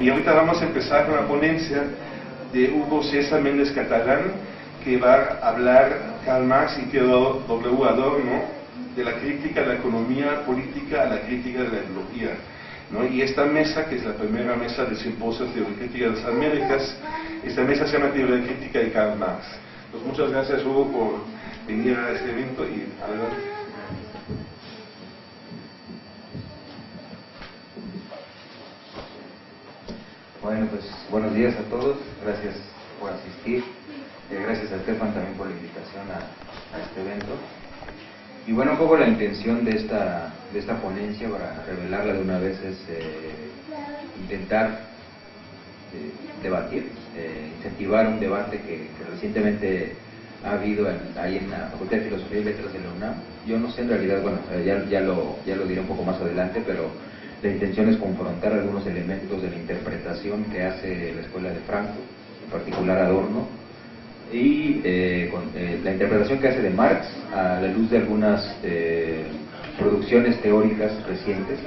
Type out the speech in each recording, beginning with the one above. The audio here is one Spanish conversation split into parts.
Y ahorita vamos a empezar con la ponencia de Hugo César Méndez Catalán, que va a hablar Karl Marx y Theodor W. Adorno de la crítica de la economía política a la crítica de la ideología. ¿no? Y esta mesa, que es la primera mesa del simposio de Crítica de las Américas, esta mesa se llama Teoría Crítica de Karl Marx. Pues muchas gracias Hugo por venir a este evento y adelante. Bueno, pues buenos días a todos, gracias por asistir, eh, gracias a Estefan también por la invitación a, este evento. Y bueno, un poco la intención de esta, de esta ponencia, para revelarla de una vez, es eh, intentar eh, debatir, incentivar un debate que, recientemente ha habido ahí en la Facultad de Filosofía y Letras de la UNAM. Yo no sé en realidad, bueno, ya, ya, lo, ya lo diré un poco más adelante, pero la intención es confrontar algunos elementos de la interpretación que hace la Escuela de Franco, en particular Adorno, y eh, eh, la interpretación que hace de Marx a la luz de algunas eh, producciones teóricas recientes,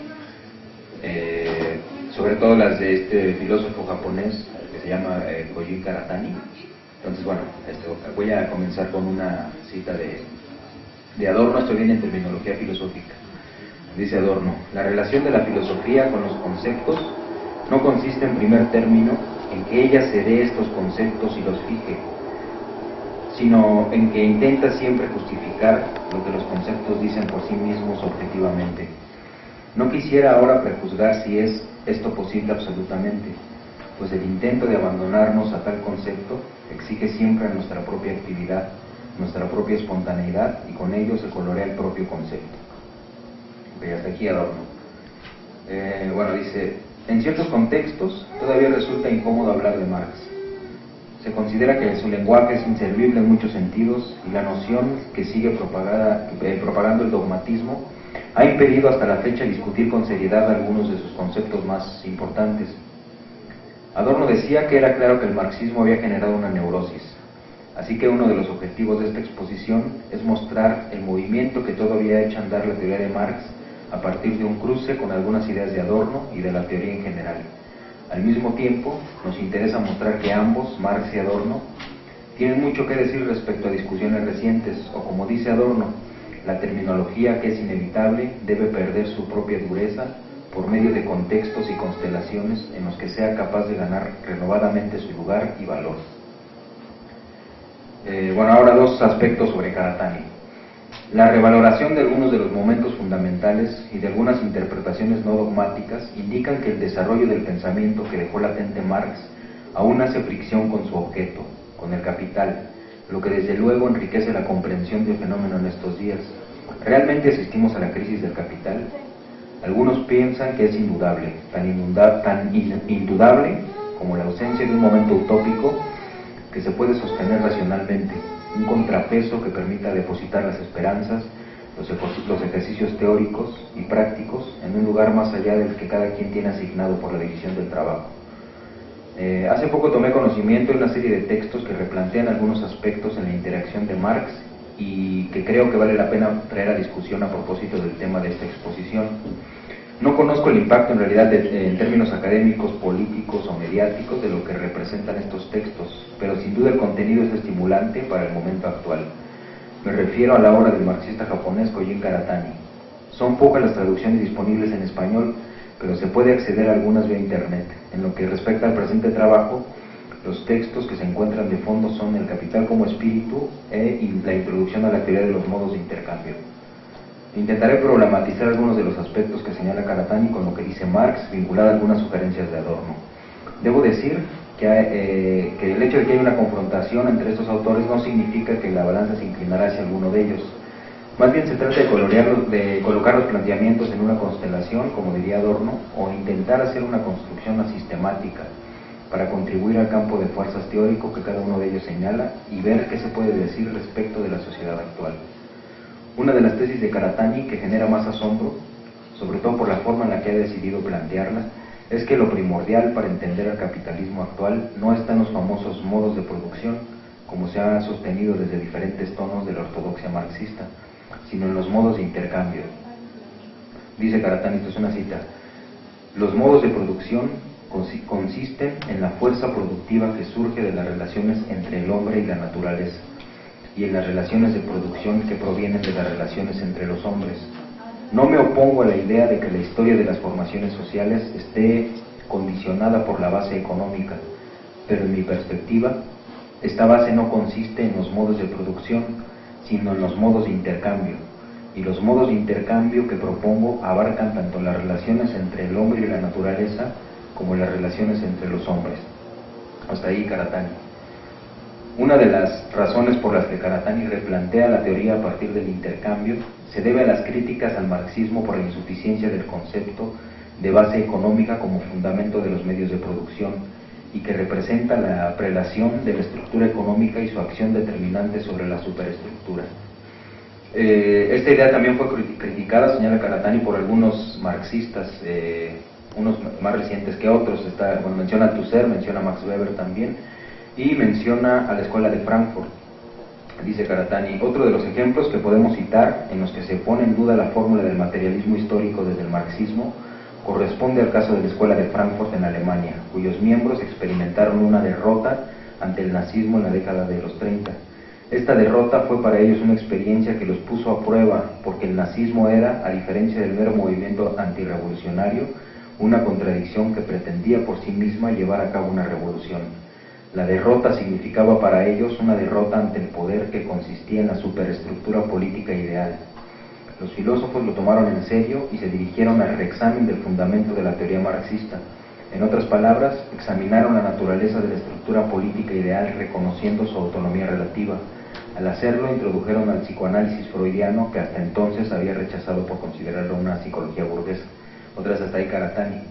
sobre todo las de este filósofo japonés que se llama Kojin Karatani. Entonces, bueno, voy a comenzar con una cita de, de Adorno, esto viene en terminología filosófica dice Adorno, la relación de la filosofía con los conceptos no consiste en primer término en que ella se dé estos conceptos y los fije, sino en que intenta siempre justificar lo que los conceptos dicen por sí mismos objetivamente. No quisiera ahora prejuzgar si es esto posible absolutamente, pues el intento de abandonarnos a tal concepto exige siempre nuestra propia actividad, nuestra propia espontaneidad y con ello se colorea el propio concepto y hasta aquí Adorno. Eh, bueno, dice, en ciertos contextos todavía resulta incómodo hablar de Marx. Se considera que su lenguaje es inservible en muchos sentidos y la noción que sigue propagada, eh, propagando el dogmatismo ha impedido hasta la fecha discutir con seriedad algunos de sus conceptos más importantes. Adorno decía que era claro que el marxismo había generado una neurosis, así que uno de los objetivos de esta exposición es mostrar el movimiento que todavía ha hecho andar la teoría de Marx a partir de un cruce con algunas ideas de Adorno y de la teoría en general. Al mismo tiempo, nos interesa mostrar que ambos, Marx y Adorno, tienen mucho que decir respecto a discusiones recientes, o como dice Adorno, la terminología que es inevitable debe perder su propia dureza por medio de contextos y constelaciones en los que sea capaz de ganar renovadamente su lugar y valor. Eh, bueno, ahora dos aspectos sobre Karatani. La revaloración de algunos de los momentos fundamentales y de algunas interpretaciones no dogmáticas indican que el desarrollo del pensamiento que dejó latente Marx aún hace fricción con su objeto, con el capital, lo que desde luego enriquece la comprensión del fenómeno en estos días. ¿Realmente asistimos a la crisis del capital? Algunos piensan que es indudable, tan, tan indudable como la ausencia de un momento utópico que se puede sostener racionalmente un contrapeso que permita depositar las esperanzas, los, ejercicios teóricos y prácticos en un lugar más allá del que cada quien tiene asignado por la división del trabajo. Eh, hace poco tomé conocimiento de una serie de textos que replantean algunos aspectos en la interacción de Marx y que creo que vale la pena traer a discusión a propósito del tema de esta exposición. No conozco el impacto en realidad en términos académicos, políticos o mediáticos de lo que representan estos textos, pero sin duda el contenido es estimulante para el momento actual. Me refiero a la obra del marxista japonés Kojin Karatani. Son pocas las traducciones disponibles en español, pero se puede acceder a algunas vía internet. En lo que respecta al presente trabajo, los textos que se encuentran de fondo son El capital como espíritu e la introducción a la teoría de los modos de intercambio. Intentaré problematizar algunos de los aspectos que señala Karatani con lo que dice Marx, vinculado a algunas sugerencias de Adorno. Debo decir que, eh, que, el hecho de que haya una confrontación entre estos autores no significa que la balanza se inclinará hacia alguno de ellos. Más bien se trata de, de colocar los planteamientos en una constelación, como diría Adorno, o intentar hacer una construcción sistemática para contribuir al campo de fuerzas teórico que cada uno de ellos señala y ver qué se puede decir respecto de la sociedad actual. Una de las tesis de Karatani que genera más asombro, sobre todo por la forma en la que ha decidido plantearla, es que lo primordial para entender el capitalismo actual no está en los famosos modos de producción, como se ha sostenido desde diferentes tonos de la ortodoxia marxista, sino en los modos de intercambio. Dice Karatani, esto es una cita, los modos de producción consisten en la fuerza productiva que surge de las relaciones entre el hombre y la naturaleza y en las relaciones de producción que provienen de las relaciones entre los hombres. No me opongo a la idea de que la historia de las formaciones sociales esté condicionada por la base económica, pero en mi perspectiva, esta base no consiste en los modos de producción, sino en los modos de intercambio. Y los modos de intercambio que propongo abarcan tanto las relaciones entre el hombre y la naturaleza como las relaciones entre los hombres. Hasta ahí Karatani. Una de las razones por las que Karatani replantea la teoría a partir del intercambio se debe a las críticas al marxismo por la insuficiencia del concepto de base económica como fundamento de los medios de producción y que representa la prelación de la estructura económica y su acción determinante sobre la superestructura. Eh, esta idea también fue criticada, señala Karatani, por algunos marxistas, eh, unos más recientes que otros. Está, bueno, menciona Tusser, menciona Max Weber también, y menciona a la Escuela de Frankfurt. Dice Karatani, otro de los ejemplos que podemos citar en los que se pone en duda la fórmula del materialismo histórico desde el marxismo corresponde al caso de la Escuela de Frankfurt en Alemania, cuyos miembros experimentaron una derrota ante el nazismo en la década de los 30. Esta derrota fue para ellos una experiencia que los puso a prueba, porque el nazismo era, a diferencia del mero movimiento antirrevolucionario, una contradicción que pretendía por sí misma llevar a cabo una revolución. La derrota significaba para ellos una derrota ante el poder que consistía en la superestructura política ideal, los filósofos lo tomaron en serio y se dirigieron al reexamen del fundamento de la teoría marxista. En otras palabras, examinaron la naturaleza de la estructura política ideal reconociendo su autonomía relativa. Al hacerlo, introdujeron al psicoanálisis freudiano que hasta entonces había rechazado por considerarlo una psicología burguesa. Otras hasta ahí Karatani.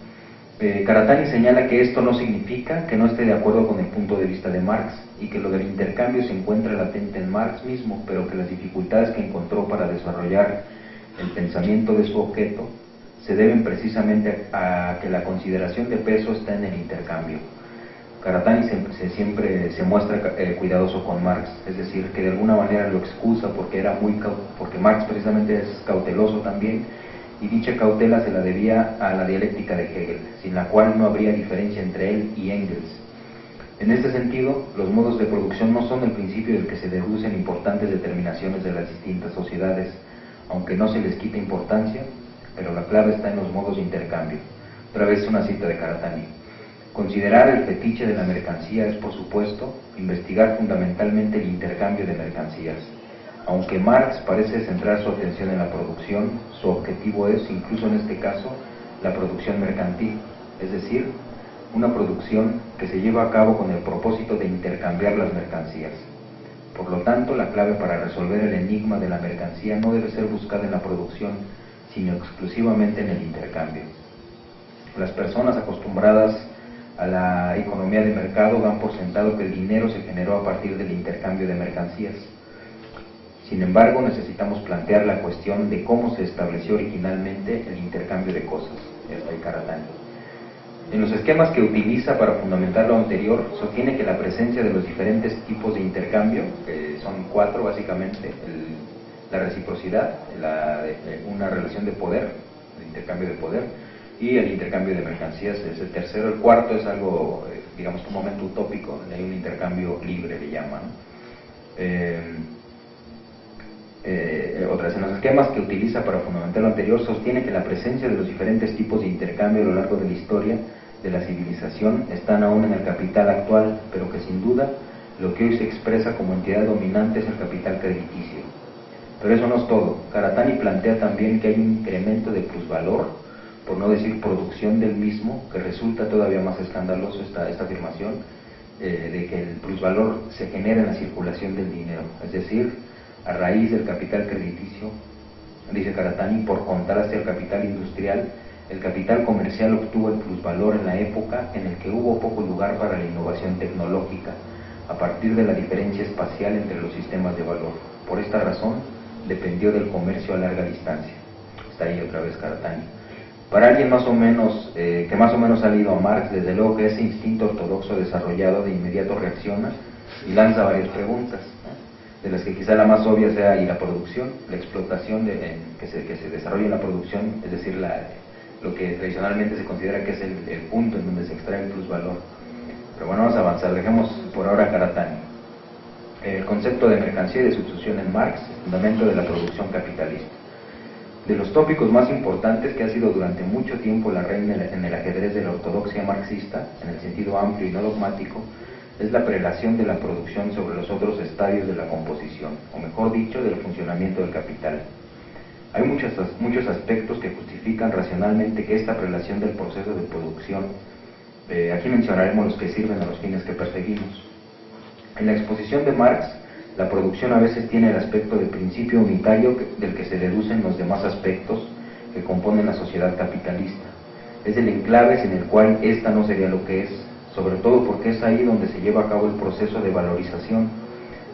Eh, Karatani señala que esto no significa que no esté de acuerdo con el punto de vista de Marx y que lo del intercambio se encuentra latente en Marx mismo, pero que las dificultades que encontró para desarrollar el pensamiento de su objeto se deben precisamente a que la consideración de peso está en el intercambio. Karatani se, siempre se muestra eh, cuidadoso con Marx, es decir, que de alguna manera lo excusa porque era muy porque Marx precisamente es cauteloso también y dicha cautela se la debía a la dialéctica de Hegel, sin la cual no habría diferencia entre él y Engels. En este sentido, los modos de producción no son el principio del que se deducen importantes determinaciones de las distintas sociedades, aunque no se les quita importancia, pero la clave está en los modos de intercambio. Otra vez una cita de Karatani. Considerar el fetiche de la mercancía es, por supuesto, investigar fundamentalmente el intercambio de mercancías. Aunque Marx parece centrar su atención en la producción, su objetivo es, incluso en este caso, la producción mercantil, es decir, una producción que se lleva a cabo con el propósito de intercambiar las mercancías. Por lo tanto, la clave para resolver el enigma de la mercancía no debe ser buscada en la producción, sino exclusivamente en el intercambio. Las personas acostumbradas a la economía de mercado dan por sentado que el dinero se generó a partir del intercambio de mercancías. Sin embargo, necesitamos plantear la cuestión de cómo se estableció originalmente el intercambio de cosas. Hasta ahí en los esquemas que utiliza para fundamentar lo anterior, sostiene que la presencia de los diferentes tipos de intercambio, que son cuatro básicamente, la reciprocidad, una relación de poder, el intercambio de poder, y el intercambio de mercancías es el tercero. El cuarto es algo, eh, digamos, un momento utópico, hay un intercambio libre, le llaman. Eh, eh, otras en los esquemas que utiliza para fundamentar lo anterior, sostiene que la presencia de los diferentes tipos de intercambio a lo largo de la historia de la civilización están aún en el capital actual, pero que sin duda lo que hoy se expresa como entidad dominante es el capital crediticio. Pero eso no es todo. Karatani plantea también que hay un incremento de plusvalor, por no decir producción del mismo, que resulta todavía más escandaloso esta, esta afirmación, eh, de que el plusvalor se genera en la circulación del dinero. Es decir, a raíz del capital crediticio, dice Karatani, por contraste al capital industrial, el capital comercial obtuvo el plusvalor en la época en el que hubo poco lugar para la innovación tecnológica, a partir de la diferencia espacial entre los sistemas de valor. Por esta razón, dependió del comercio a larga distancia. Está ahí otra vez Karatani. Para alguien más o menos, eh, que más o menos ha leído a Marx, desde luego que ese instinto ortodoxo desarrollado de inmediato reacciona y lanza varias preguntas, de las que quizá la más obvia sea y la producción, la explotación de, que, se, que se desarrolla en la producción, es decir, la, lo que tradicionalmente se considera que es el, punto en donde se extrae el plusvalor. Pero bueno, vamos a avanzar, dejemos por ahora a Karatani. El concepto de mercancía y de sustitución en Marx, fundamento de la producción capitalista. De los tópicos más importantes que ha sido durante mucho tiempo la reina en el ajedrez de la ortodoxia marxista, en el sentido amplio y no dogmático, es la prelación de la producción sobre los otros estadios de la composición, o mejor dicho, del funcionamiento del capital. Hay muchos, muchos aspectos que justifican racionalmente que esta prelación del proceso de producción, eh, aquí mencionaremos los que sirven a los fines que perseguimos. En la exposición de Marx, la producción a veces tiene el aspecto de principio unitario del que se deducen los demás aspectos que componen la sociedad capitalista. Es el enclave sin el cual ésta no sería lo que es, sobre todo porque es ahí donde se lleva a cabo el proceso de valorización,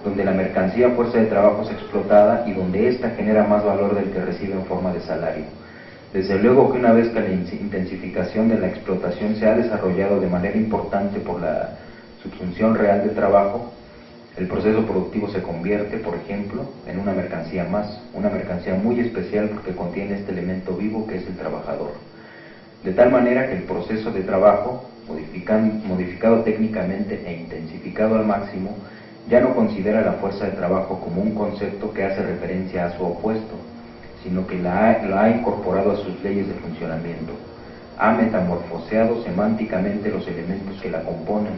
donde la mercancía fuerza de trabajo es explotada y donde ésta genera más valor del que recibe en forma de salario. Desde luego que una vez que la intensificación de la explotación se ha desarrollado de manera importante por la subsunción real de trabajo, el proceso productivo se convierte, por ejemplo, en una mercancía más, una mercancía muy especial porque contiene este elemento vivo que es el trabajador. De tal manera que el proceso de trabajo modificado técnicamente e intensificado al máximo, ya no considera la fuerza de trabajo como un concepto que hace referencia a su opuesto, sino que la ha, incorporado a sus leyes de funcionamiento. Ha metamorfoseado semánticamente los elementos que la componen.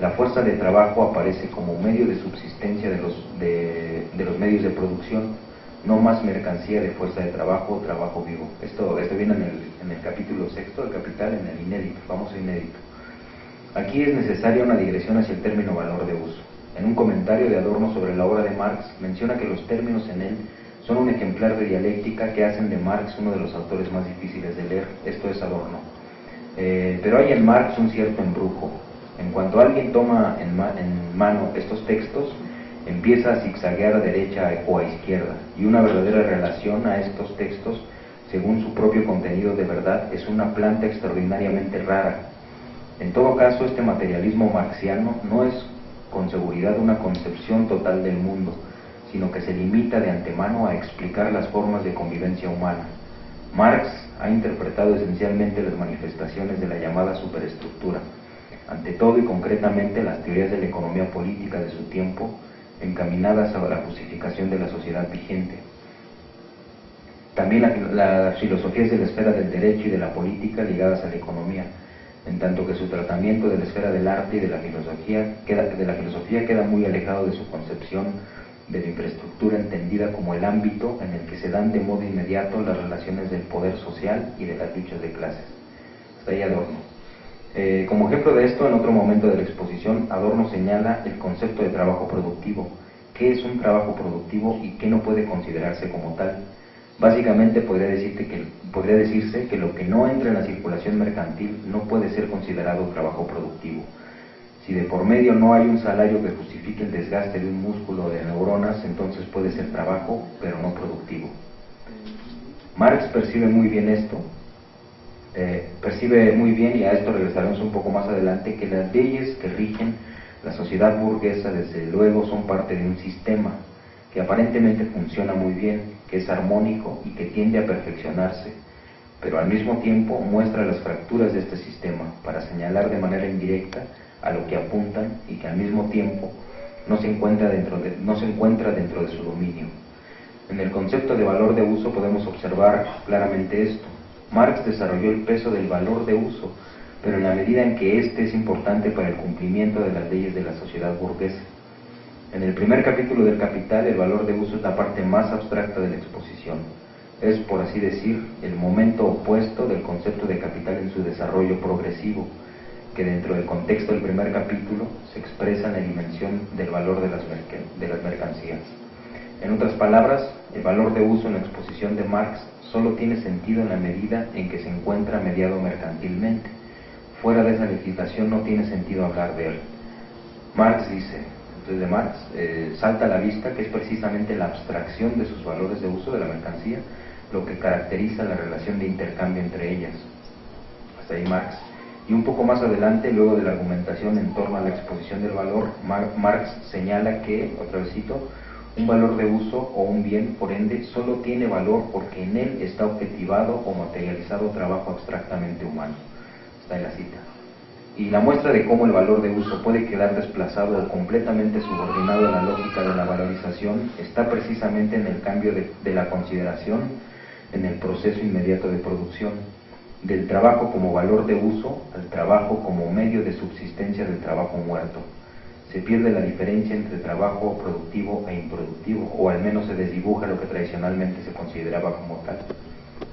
La fuerza de trabajo aparece como medio de subsistencia de los, medios de producción, no más mercancía de fuerza de trabajo o trabajo vivo. Esto, esto viene en el, en el capítulo sexto del Capital, en el inédito, famoso inédito. Aquí es necesaria una digresión hacia el término valor de uso. En un comentario de Adorno sobre la obra de Marx, menciona que los términos en él son un ejemplar de dialéctica que hacen de Marx uno de los autores más difíciles de leer. Esto es Adorno. Eh, pero hay en Marx un cierto embrujo. En cuanto alguien toma en, en mano estos textos, empieza a zigzaguear a derecha o a izquierda, y una verdadera relación a estos textos, según su propio contenido de verdad, es una planta extraordinariamente rara, en todo caso, este materialismo marxiano no es con seguridad una concepción total del mundo, sino que se limita de antemano a explicar las formas de convivencia humana. Marx ha interpretado esencialmente las manifestaciones de la llamada superestructura, ante todo y concretamente las teorías de la economía política de su tiempo, encaminadas a la justificación de la sociedad vigente. También las filosofías de la esfera del derecho y de la política ligadas a la economía, en tanto que su tratamiento de la esfera del arte y de la filosofía queda, de la filosofía queda muy alejado de su concepción de la infraestructura entendida como el ámbito en el que se dan de modo inmediato las relaciones del poder social y de las luchas de clases. Está ahí Adorno. Eh, como ejemplo de esto, en otro momento de la exposición, Adorno señala el concepto de trabajo productivo, qué es un trabajo productivo y qué no puede considerarse como tal Básicamente podría, decirte que, podría decirse que lo que no entra en la circulación mercantil no puede ser considerado trabajo productivo. Si de por medio no hay un salario que justifique el desgaste de un músculo de neuronas, entonces puede ser trabajo, pero no productivo. Marx percibe muy bien esto, eh, percibe muy bien, y a esto regresaremos un poco más adelante, que las leyes que rigen la sociedad burguesa, desde luego, son parte de un sistema que aparentemente funciona muy bien, que es armónico y que tiende a perfeccionarse, pero al mismo tiempo muestra las fracturas de este sistema para señalar de manera indirecta a lo que apuntan y que al mismo tiempo no se encuentra dentro de, no se encuentra dentro de su dominio. En el concepto de valor de uso podemos observar claramente esto. Marx desarrolló el peso del valor de uso, pero en la medida en que éste es importante para el cumplimiento de las leyes de la sociedad burguesa. En el primer capítulo del Capital, el valor de uso es la parte más abstracta de la exposición. Es, por así decir, el momento opuesto del concepto de capital en su desarrollo progresivo, que dentro del contexto del primer capítulo se expresa en la dimensión del valor de las, mercancías. En otras palabras, el valor de uso en la exposición de Marx solo tiene sentido en la medida en que se encuentra mediado mercantilmente. Fuera de esa legislación no tiene sentido hablar de él. Marx dice, de Marx, eh, salta a la vista que es precisamente la abstracción de sus valores de uso de la mercancía lo que caracteriza la relación de intercambio entre ellas. Hasta ahí Marx. Y un poco más adelante, luego de la argumentación en torno a la exposición del valor, Marx señala que, otra vez cito, Un valor de uso o un bien, por ende, solo tiene valor porque en él está objetivado o materializado trabajo abstractamente humano. Está en la cita. Y la muestra de cómo el valor de uso puede quedar desplazado o completamente subordinado a la lógica de la valorización está precisamente en el cambio de, de la consideración en el proceso inmediato de producción, del trabajo como valor de uso al trabajo como medio de subsistencia del trabajo muerto se pierde la diferencia entre trabajo productivo e improductivo, o al menos se desdibuja lo que tradicionalmente se consideraba como tal.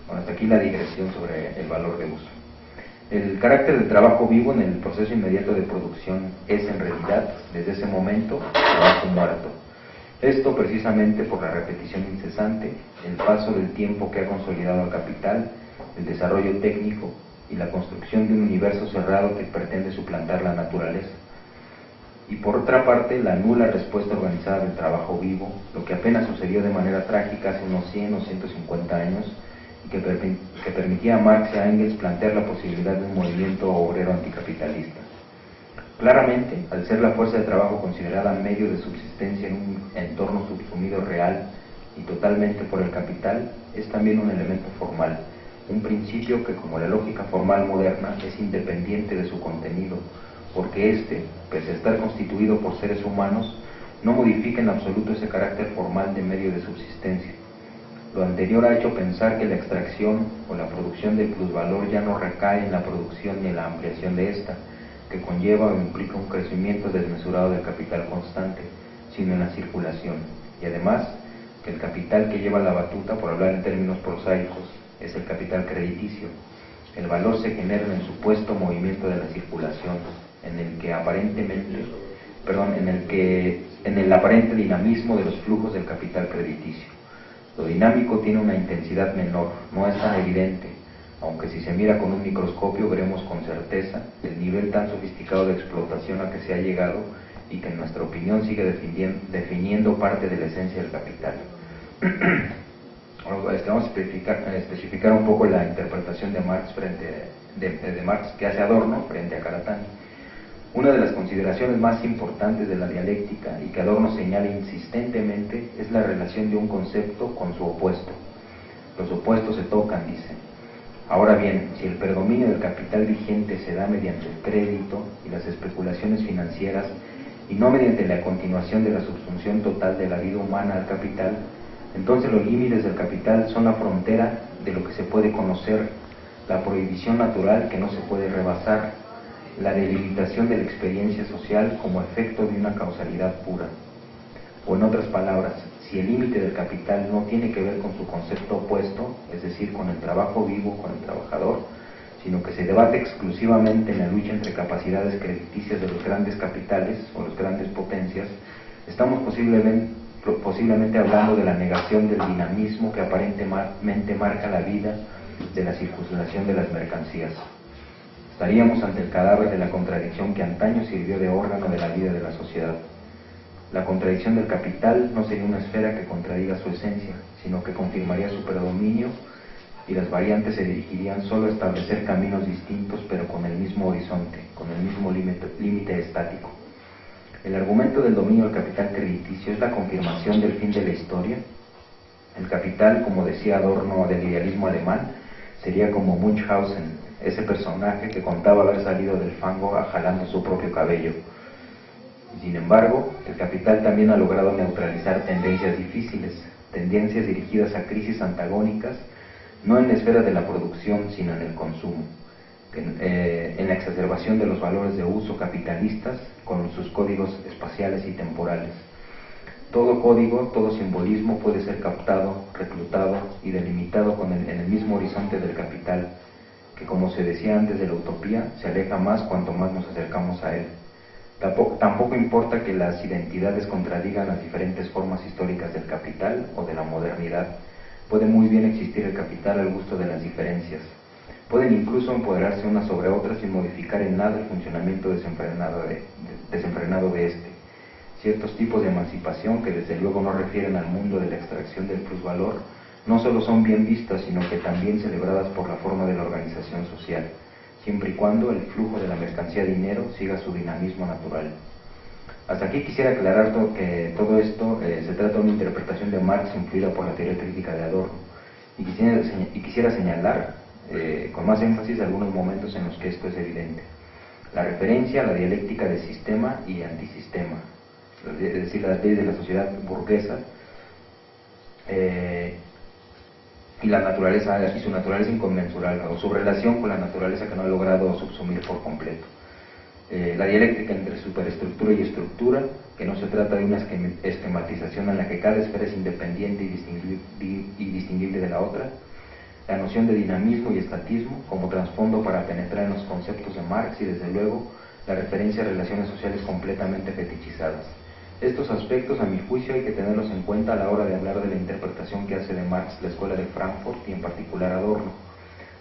Bueno, hasta aquí la digresión sobre el valor de uso. El carácter del trabajo vivo en el proceso inmediato de producción es en realidad, desde ese momento, trabajo muerto. Esto precisamente por la repetición incesante, el paso del tiempo que ha consolidado al capital, el desarrollo técnico y la construcción de un universo cerrado que pretende suplantar la naturaleza y por otra parte la nula respuesta organizada del trabajo vivo, lo que apenas sucedió de manera trágica hace unos 100 o 150 años que permitía a Marx y a Engels plantear la posibilidad de un movimiento obrero anticapitalista. Claramente, al ser la fuerza de trabajo considerada medio de subsistencia en un entorno subsumido real y totalmente por el capital, es también un elemento formal, un principio que como la lógica formal moderna es independiente de su contenido, porque éste, pese a estar constituido por seres humanos, no modifica en absoluto ese carácter formal de medio de subsistencia. Lo anterior ha hecho pensar que la extracción o la producción del plusvalor ya no recae en la producción ni en la ampliación de ésta, que conlleva o implica un crecimiento desmesurado del capital constante, sino en la circulación. Y además, que el capital que lleva la batuta, por hablar en términos prosaicos, es el capital crediticio. El valor se genera en el supuesto movimiento de la circulación, en el que aparentemente, perdón, en el que en el aparente dinamismo de los flujos del capital crediticio. Lo dinámico tiene una intensidad menor, no es tan evidente, aunque si se mira con un microscopio veremos con certeza el nivel tan sofisticado de explotación a que se ha llegado y que en nuestra opinión sigue definiendo parte de la esencia del capital. Vamos a especificar, especificar, un poco la interpretación de Marx frente de, de Marx que hace Adorno frente a Caratani. Una de las consideraciones más importantes de la dialéctica y que Adorno señala insistentemente es la relación de un concepto con su opuesto. Los opuestos se tocan, dice. Ahora bien, si el predominio del capital vigente se da mediante el crédito y las especulaciones financieras y no mediante la continuación de la subsunción total de la vida humana al capital, entonces los límites del capital son la frontera de lo que se puede conocer, la prohibición natural que no se puede rebasar la delimitación de la experiencia social como efecto de una causalidad pura. O en otras palabras, si el límite del capital no tiene que ver con su concepto opuesto, es decir, con el trabajo vivo, con el trabajador, sino que se debate exclusivamente en la lucha entre capacidades crediticias de los grandes capitales o las grandes potencias, estamos posiblemente, posiblemente hablando de la negación del dinamismo que aparentemente marca la vida de la circulación de las mercancías. Estaríamos ante el cadáver de la contradicción que antaño sirvió de órgano de la vida de la sociedad. La contradicción del capital no sería una esfera que contradiga su esencia, sino que confirmaría su predominio y las variantes se dirigirían solo a establecer caminos distintos pero con el mismo horizonte, con el mismo límite estático. El argumento del dominio del capital crediticio es la confirmación del fin de la historia. El capital, como decía Adorno del idealismo alemán, sería como Munchausen, ese personaje que contaba haber salido del fango jalando su propio cabello. Sin embargo, el capital también ha logrado neutralizar tendencias difíciles, tendencias dirigidas a crisis antagónicas, no en la esfera de la producción, sino en el consumo, en, eh, en la exacerbación de los valores de uso capitalistas con sus códigos espaciales y temporales. Todo código, todo simbolismo puede ser captado, reclutado y delimitado con en el mismo horizonte del capital, que como se decía antes de la utopía, se aleja más cuanto más nos acercamos a él. Tampoco, importa que las identidades contradigan las diferentes formas históricas del capital o de la modernidad. Puede muy bien existir el capital al gusto de las diferencias. Pueden incluso empoderarse unas sobre otras sin modificar en nada el funcionamiento desenfrenado de, de este. Ciertos tipos de emancipación que desde luego no refieren al mundo de la extracción del plusvalor no solo son bien vistas, sino que también celebradas por la forma de la organización social, siempre y cuando el flujo de la mercancía dinero siga su dinamismo natural. Hasta aquí quisiera aclarar que todo esto eh, se trata de una interpretación de Marx influida por la teoría crítica de Adorno. Y quisiera, y quisiera señalar eh, con más énfasis algunos momentos en los que esto es evidente. La referencia a la dialéctica de sistema y antisistema, es decir, las leyes de la sociedad burguesa eh, y la naturaleza y su naturaleza inconmensurable o su relación con la naturaleza que no ha logrado subsumir por completo. Eh, la dialéctica entre superestructura y estructura, que no se trata de una esquematización en la que cada esfera es independiente y distinguible, de la otra, la noción de dinamismo y estatismo como trasfondo para penetrar en los conceptos de Marx y desde luego la referencia a relaciones sociales completamente fetichizadas. Estos aspectos, a mi juicio, hay que tenerlos en cuenta a la hora de hablar de la interpretación que hace de Marx la Escuela de Frankfurt y en particular Adorno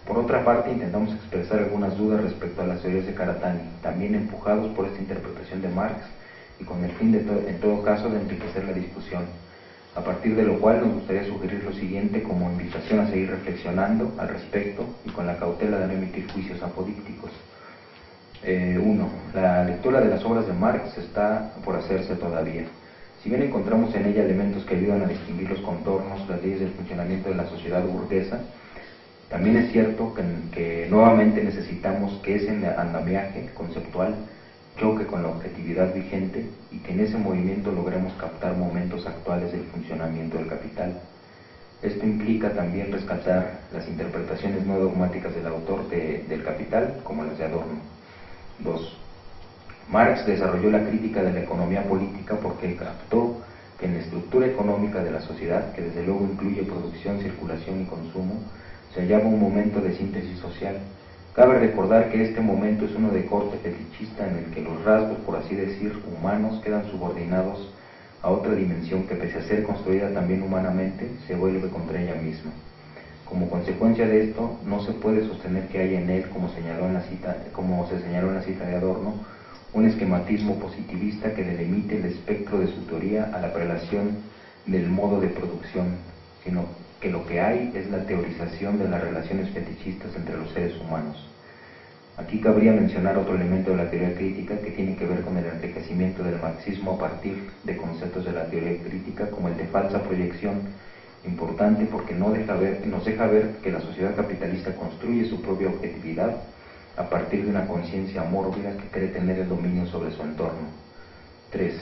por otra parte, intentamos expresar algunas dudas respecto a las teorías de Karatani, también empujados por esta interpretación de Marx y con el fin, de en todo caso, de enriquecer la discusión, a partir de lo cual nos gustaría sugerir lo siguiente como invitación a seguir reflexionando al respecto y con la cautela de no emitir juicios apodícticos. 1. Eh, la lectura de las obras de Marx está por hacerse todavía. Si bien encontramos en ella elementos que ayudan a distinguir los contornos, las leyes del funcionamiento de la sociedad burguesa, también es cierto que, nuevamente necesitamos que ese andamiaje conceptual choque con la objetividad vigente y que en ese movimiento logremos captar momentos actuales del funcionamiento del capital. Esto implica también rescatar las interpretaciones no dogmáticas del autor del capital, como las de Adorno. 2. Marx desarrolló la crítica de la economía política porque captó que en la estructura económica de la sociedad, que desde luego incluye producción, circulación y consumo, se hallaba un momento de síntesis social. Cabe recordar que este momento es uno de corte fetichista en el que los rasgos, por así decir, humanos quedan subordinados a otra dimensión que pese a ser construida también humanamente, se vuelve contra ella misma. Como consecuencia de esto, no se puede sostener que haya en él, como, señaló en la cita, como se señaló en la cita de Adorno, un esquematismo positivista que delimite el espectro de su teoría a la relación del modo de producción, sino que lo que hay es la teorización de las relaciones fetichistas entre los seres humanos. Aquí cabría mencionar otro elemento de la teoría crítica que tiene que ver con el enriquecimiento del marxismo a partir de conceptos de la teoría crítica como el de falsa proyección, importante porque no deja ver, nos deja ver que la sociedad capitalista construye su propia objetividad a partir de una conciencia mórbida que cree tener el dominio sobre su entorno. 3.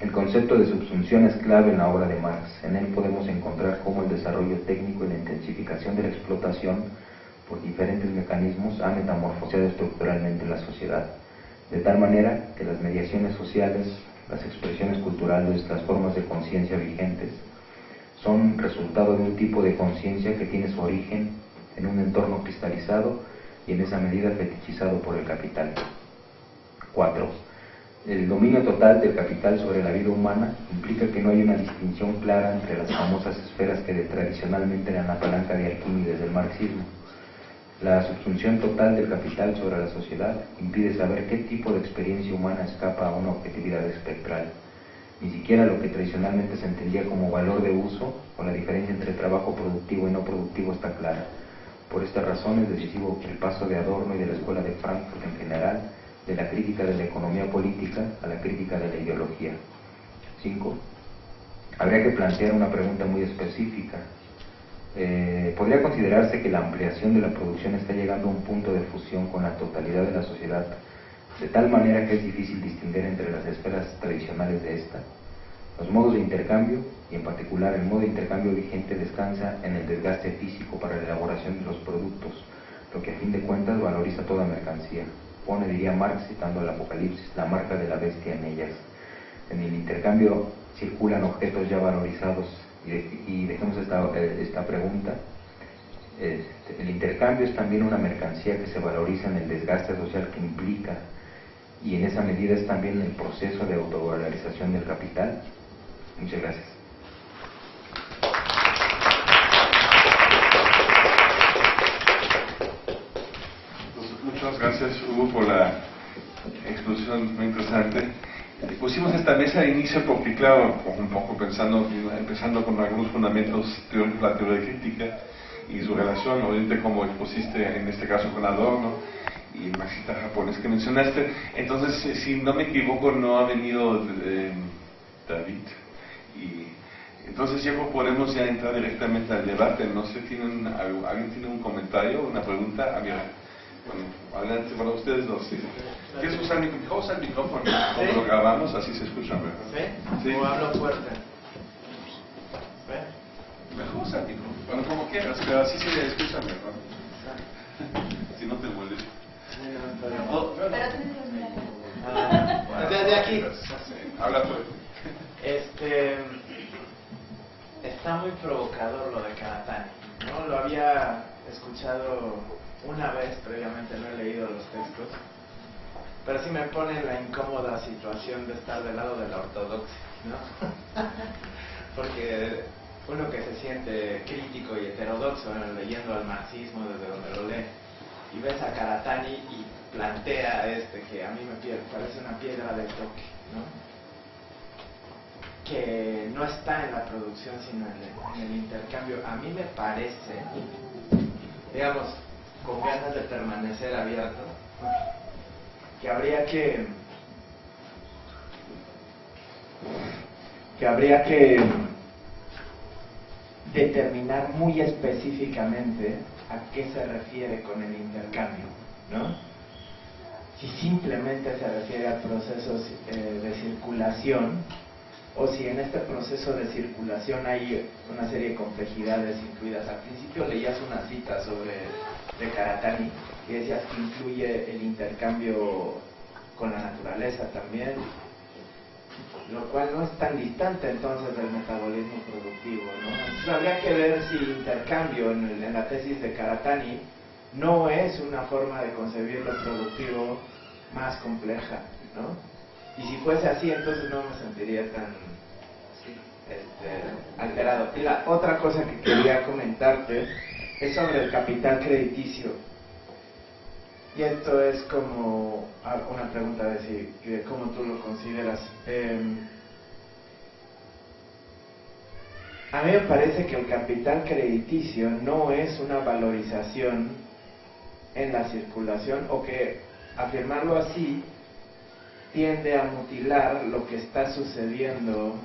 El concepto de subsunción es clave en la obra de Marx. En él podemos encontrar cómo el desarrollo técnico y la intensificación de la explotación por diferentes mecanismos ha metamorfoseado estructuralmente la sociedad, de tal manera que las mediaciones sociales, las expresiones culturales, las formas de conciencia vigentes, son resultado de un tipo de conciencia que tiene su origen en un entorno cristalizado y en esa medida fetichizado por el capital. 4 el dominio total del capital sobre la vida humana implica que no hay una distinción clara entre las famosas esferas que tradicionalmente eran la palanca de Arquímedes del marxismo. La subsunción total del capital sobre la sociedad impide saber qué tipo de experiencia humana escapa a una objetividad espectral. Ni siquiera lo que tradicionalmente se entendía como valor de uso o la diferencia entre trabajo productivo y no productivo está clara. Por esta razón es decisivo el paso de Adorno y de la Escuela de Frankfurt en general de la crítica de la economía política a la crítica de la ideología. 5. Habría que plantear una pregunta muy específica. Eh, ¿Podría considerarse que la ampliación de la producción está llegando a un punto de fusión con la totalidad de la sociedad, de tal manera que es difícil distinguir entre las esferas tradicionales de esta? Los modos de intercambio, y en particular el modo de intercambio vigente, descansa en el desgaste físico para la elaboración de los productos, lo que a fin de cuentas valoriza toda mercancía pone, diría Marx, citando el Apocalipsis, la marca de la bestia en ellas. En el intercambio circulan objetos ya valorizados y, dejemos esta, esta pregunta. Este, el intercambio es también una mercancía que se valoriza en el desgaste social que implica y en esa medida es también el proceso de autovalorización del capital. Muchas gracias. gracias Hugo por la exposición muy interesante. Pusimos esta mesa de inicio porque, claro, un poco pensando, empezando con algunos fundamentos teóricos de la teoría crítica y su relación, obviamente como expusiste en este caso con Adorno y el marxista japonés que mencionaste. Entonces, si no me equivoco, no ha venido eh, David y Entonces ya podemos ya entrar directamente al debate. No sé, ¿tienen, ¿alguien tiene un comentario, una pregunta? Ah, bueno, adelante para ustedes dos. Sí. ¿Quieres usar el micrófono? el micrófono? ¿Sí? lo grabamos, así se escucha mejor. ¿Sí? ¿O hablo fuerte? Mejor usar el micrófono. Bueno, como quieras, pero así se escucha mejor. si no te molesta. Oh, ah, desde aquí. Habla tú. Este está muy provocador lo de Karatani. ¿no? Lo había escuchado una vez previamente, no he leído los textos, pero sí me pone en la incómoda situación de estar del lado de la ortodoxia, ¿no? Porque uno que se siente crítico y heterodoxo leyendo al marxismo desde donde lo lee, y ves a Karatani y plantea este que a mí me parece una piedra de toque, ¿no? que no está en la producción sino en el, intercambio. A mí me parece, digamos, con ganas de permanecer abierto, que habría que que habría que determinar muy específicamente a qué se refiere con el intercambio, ¿no? Si simplemente se refiere al proceso eh, de circulación, o si en este proceso de circulación hay una serie de complejidades incluidas. Al principio leías una cita sobre de Karatani que decías que incluye el intercambio con la naturaleza también, lo cual no es tan distante entonces del metabolismo productivo. ¿no? Habría que ver si intercambio en, en la tesis de Karatani no es una forma de concebir lo productivo más compleja. ¿no? Y si fuese así, entonces no me sentiría tan este, alterado. Y la otra cosa que quería comentarte es sobre el capital crediticio. Y esto es como una pregunta de, si, cómo tú lo consideras. Em, a mí me parece que el capital crediticio no es una valorización en la circulación o que afirmarlo así tiende a mutilar lo que está sucediendo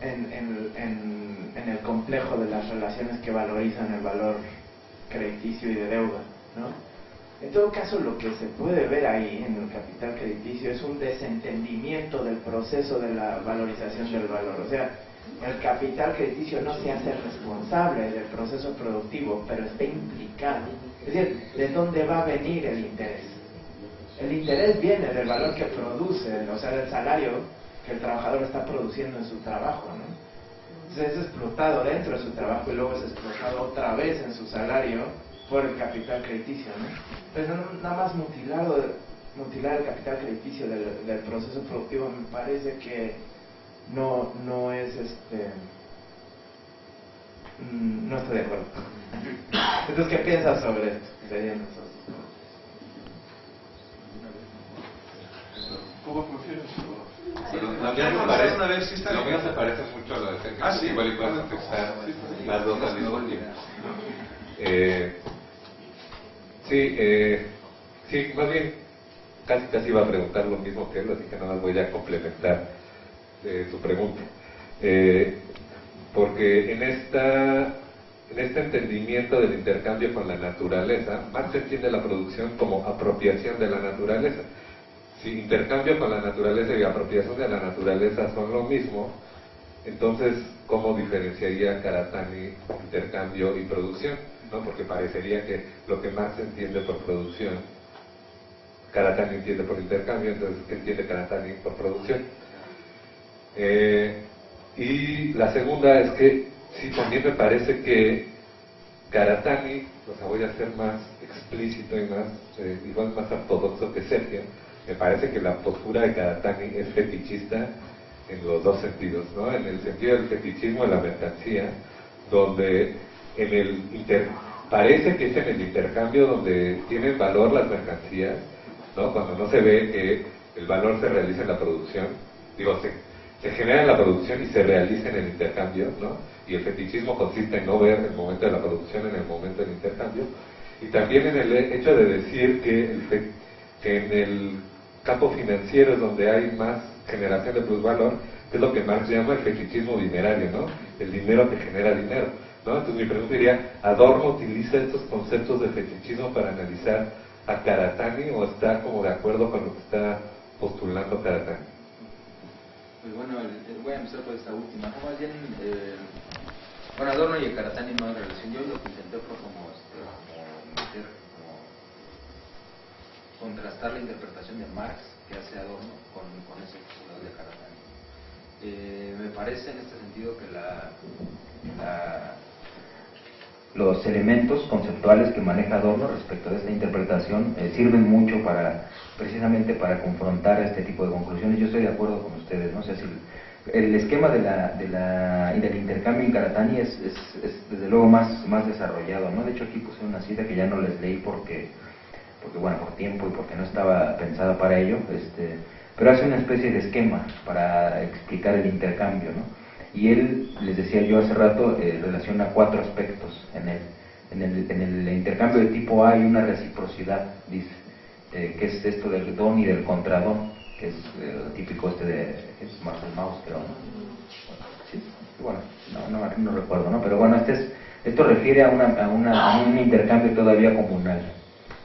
en, en, el complejo de las relaciones que valorizan el valor crediticio y de deuda. En todo caso, lo que se puede ver ahí en el capital crediticio es un desentendimiento del proceso de la valorización del valor. O sea, el capital crediticio no se hace responsable del proceso productivo, pero está implicado. Es decir, ¿de dónde va a venir el interés? El interés viene del valor que produce, o sea, del salario que el trabajador está produciendo en su trabajo, ¿no? Entonces es explotado dentro de su trabajo y luego es explotado otra vez en su salario por el capital crediticio, ¿no? Entonces nada más mutilado, mutilar el capital crediticio del, proceso productivo me parece que no, no es este mm, no estoy de acuerdo. Entonces, ¿qué piensas sobre esto? ¿Cómo funciona me parece, lo mío se parece mucho a lo de. Ah, sí. Igual y puedes contestar las dos al mismo tiempo. Eh, sí, eh, sí, más bien, casi casi iba a preguntar lo mismo que él, así que nada más voy a complementar eh, su pregunta. Eh, porque en esta en este entendimiento del intercambio con la naturaleza, Marx entiende la producción como apropiación de la naturaleza si intercambio con la naturaleza y apropiación de la naturaleza son lo mismo, entonces, ¿cómo diferenciaría Karatani intercambio y producción? ¿No? Porque parecería que lo que Marx entiende por producción, Karatani entiende por intercambio, entonces, ¿qué entiende Karatani por producción? Eh, y la segunda es que, sí, también me parece que Karatani, o sea, voy a ser más explícito y más, eh, igual más ortodoxo que Sergio, me parece que la postura de Karatani es fetichista en los dos sentidos, ¿no? En el sentido del fetichismo de la mercancía, donde en el parece que es en el intercambio donde tienen valor las mercancías, ¿no? Cuando no se ve que el valor se realiza en la producción, digo, se, se genera en la producción y se realiza en el intercambio, ¿no? Y el fetichismo consiste en no ver el momento de la producción en el momento del intercambio, y también en el hecho de decir que, que en el campo financiero es donde hay más generación de plusvalor, es lo que Marx llama el fetichismo dinerario, ¿no? El dinero te genera dinero, ¿no? Entonces mi pregunta sería, ¿Adorno utiliza estos conceptos de fetichismo para analizar a Karatani o está como de acuerdo con lo que está postulando Karatani? Pues bueno, voy a empezar por esta última. más bien, eh, bueno, Adorno y el Karatani no hay relación. Yo lo que intenté fue como, este, meter, como contrastar la interpretación de Marx que hace Adorno con, con ese de Karatani. Eh, me parece en este sentido que la, los elementos conceptuales que maneja Adorno respecto de esta interpretación eh, sirven mucho para precisamente para confrontar este tipo de conclusiones. Yo estoy de acuerdo con ustedes, no sé si el esquema de la, de la, del intercambio en Karatani es, es, desde luego más, más desarrollado, ¿no? De hecho aquí puse una cita que ya no les leí porque, porque bueno, por tiempo y porque no estaba pensada para ello, este, pero hace una especie de esquema para explicar el intercambio, ¿no? Y él, les decía yo hace rato, eh, relaciona cuatro aspectos en él. En el, en el intercambio de tipo A hay una reciprocidad, dice, eh, que es esto del don y del contradón que es eh, típico este de es Marcel Mauss, creo, ¿no? Sí, bueno, no, no, recuerdo, ¿no? Pero bueno, este es, esto refiere a, una, a, una, a, un intercambio todavía comunal,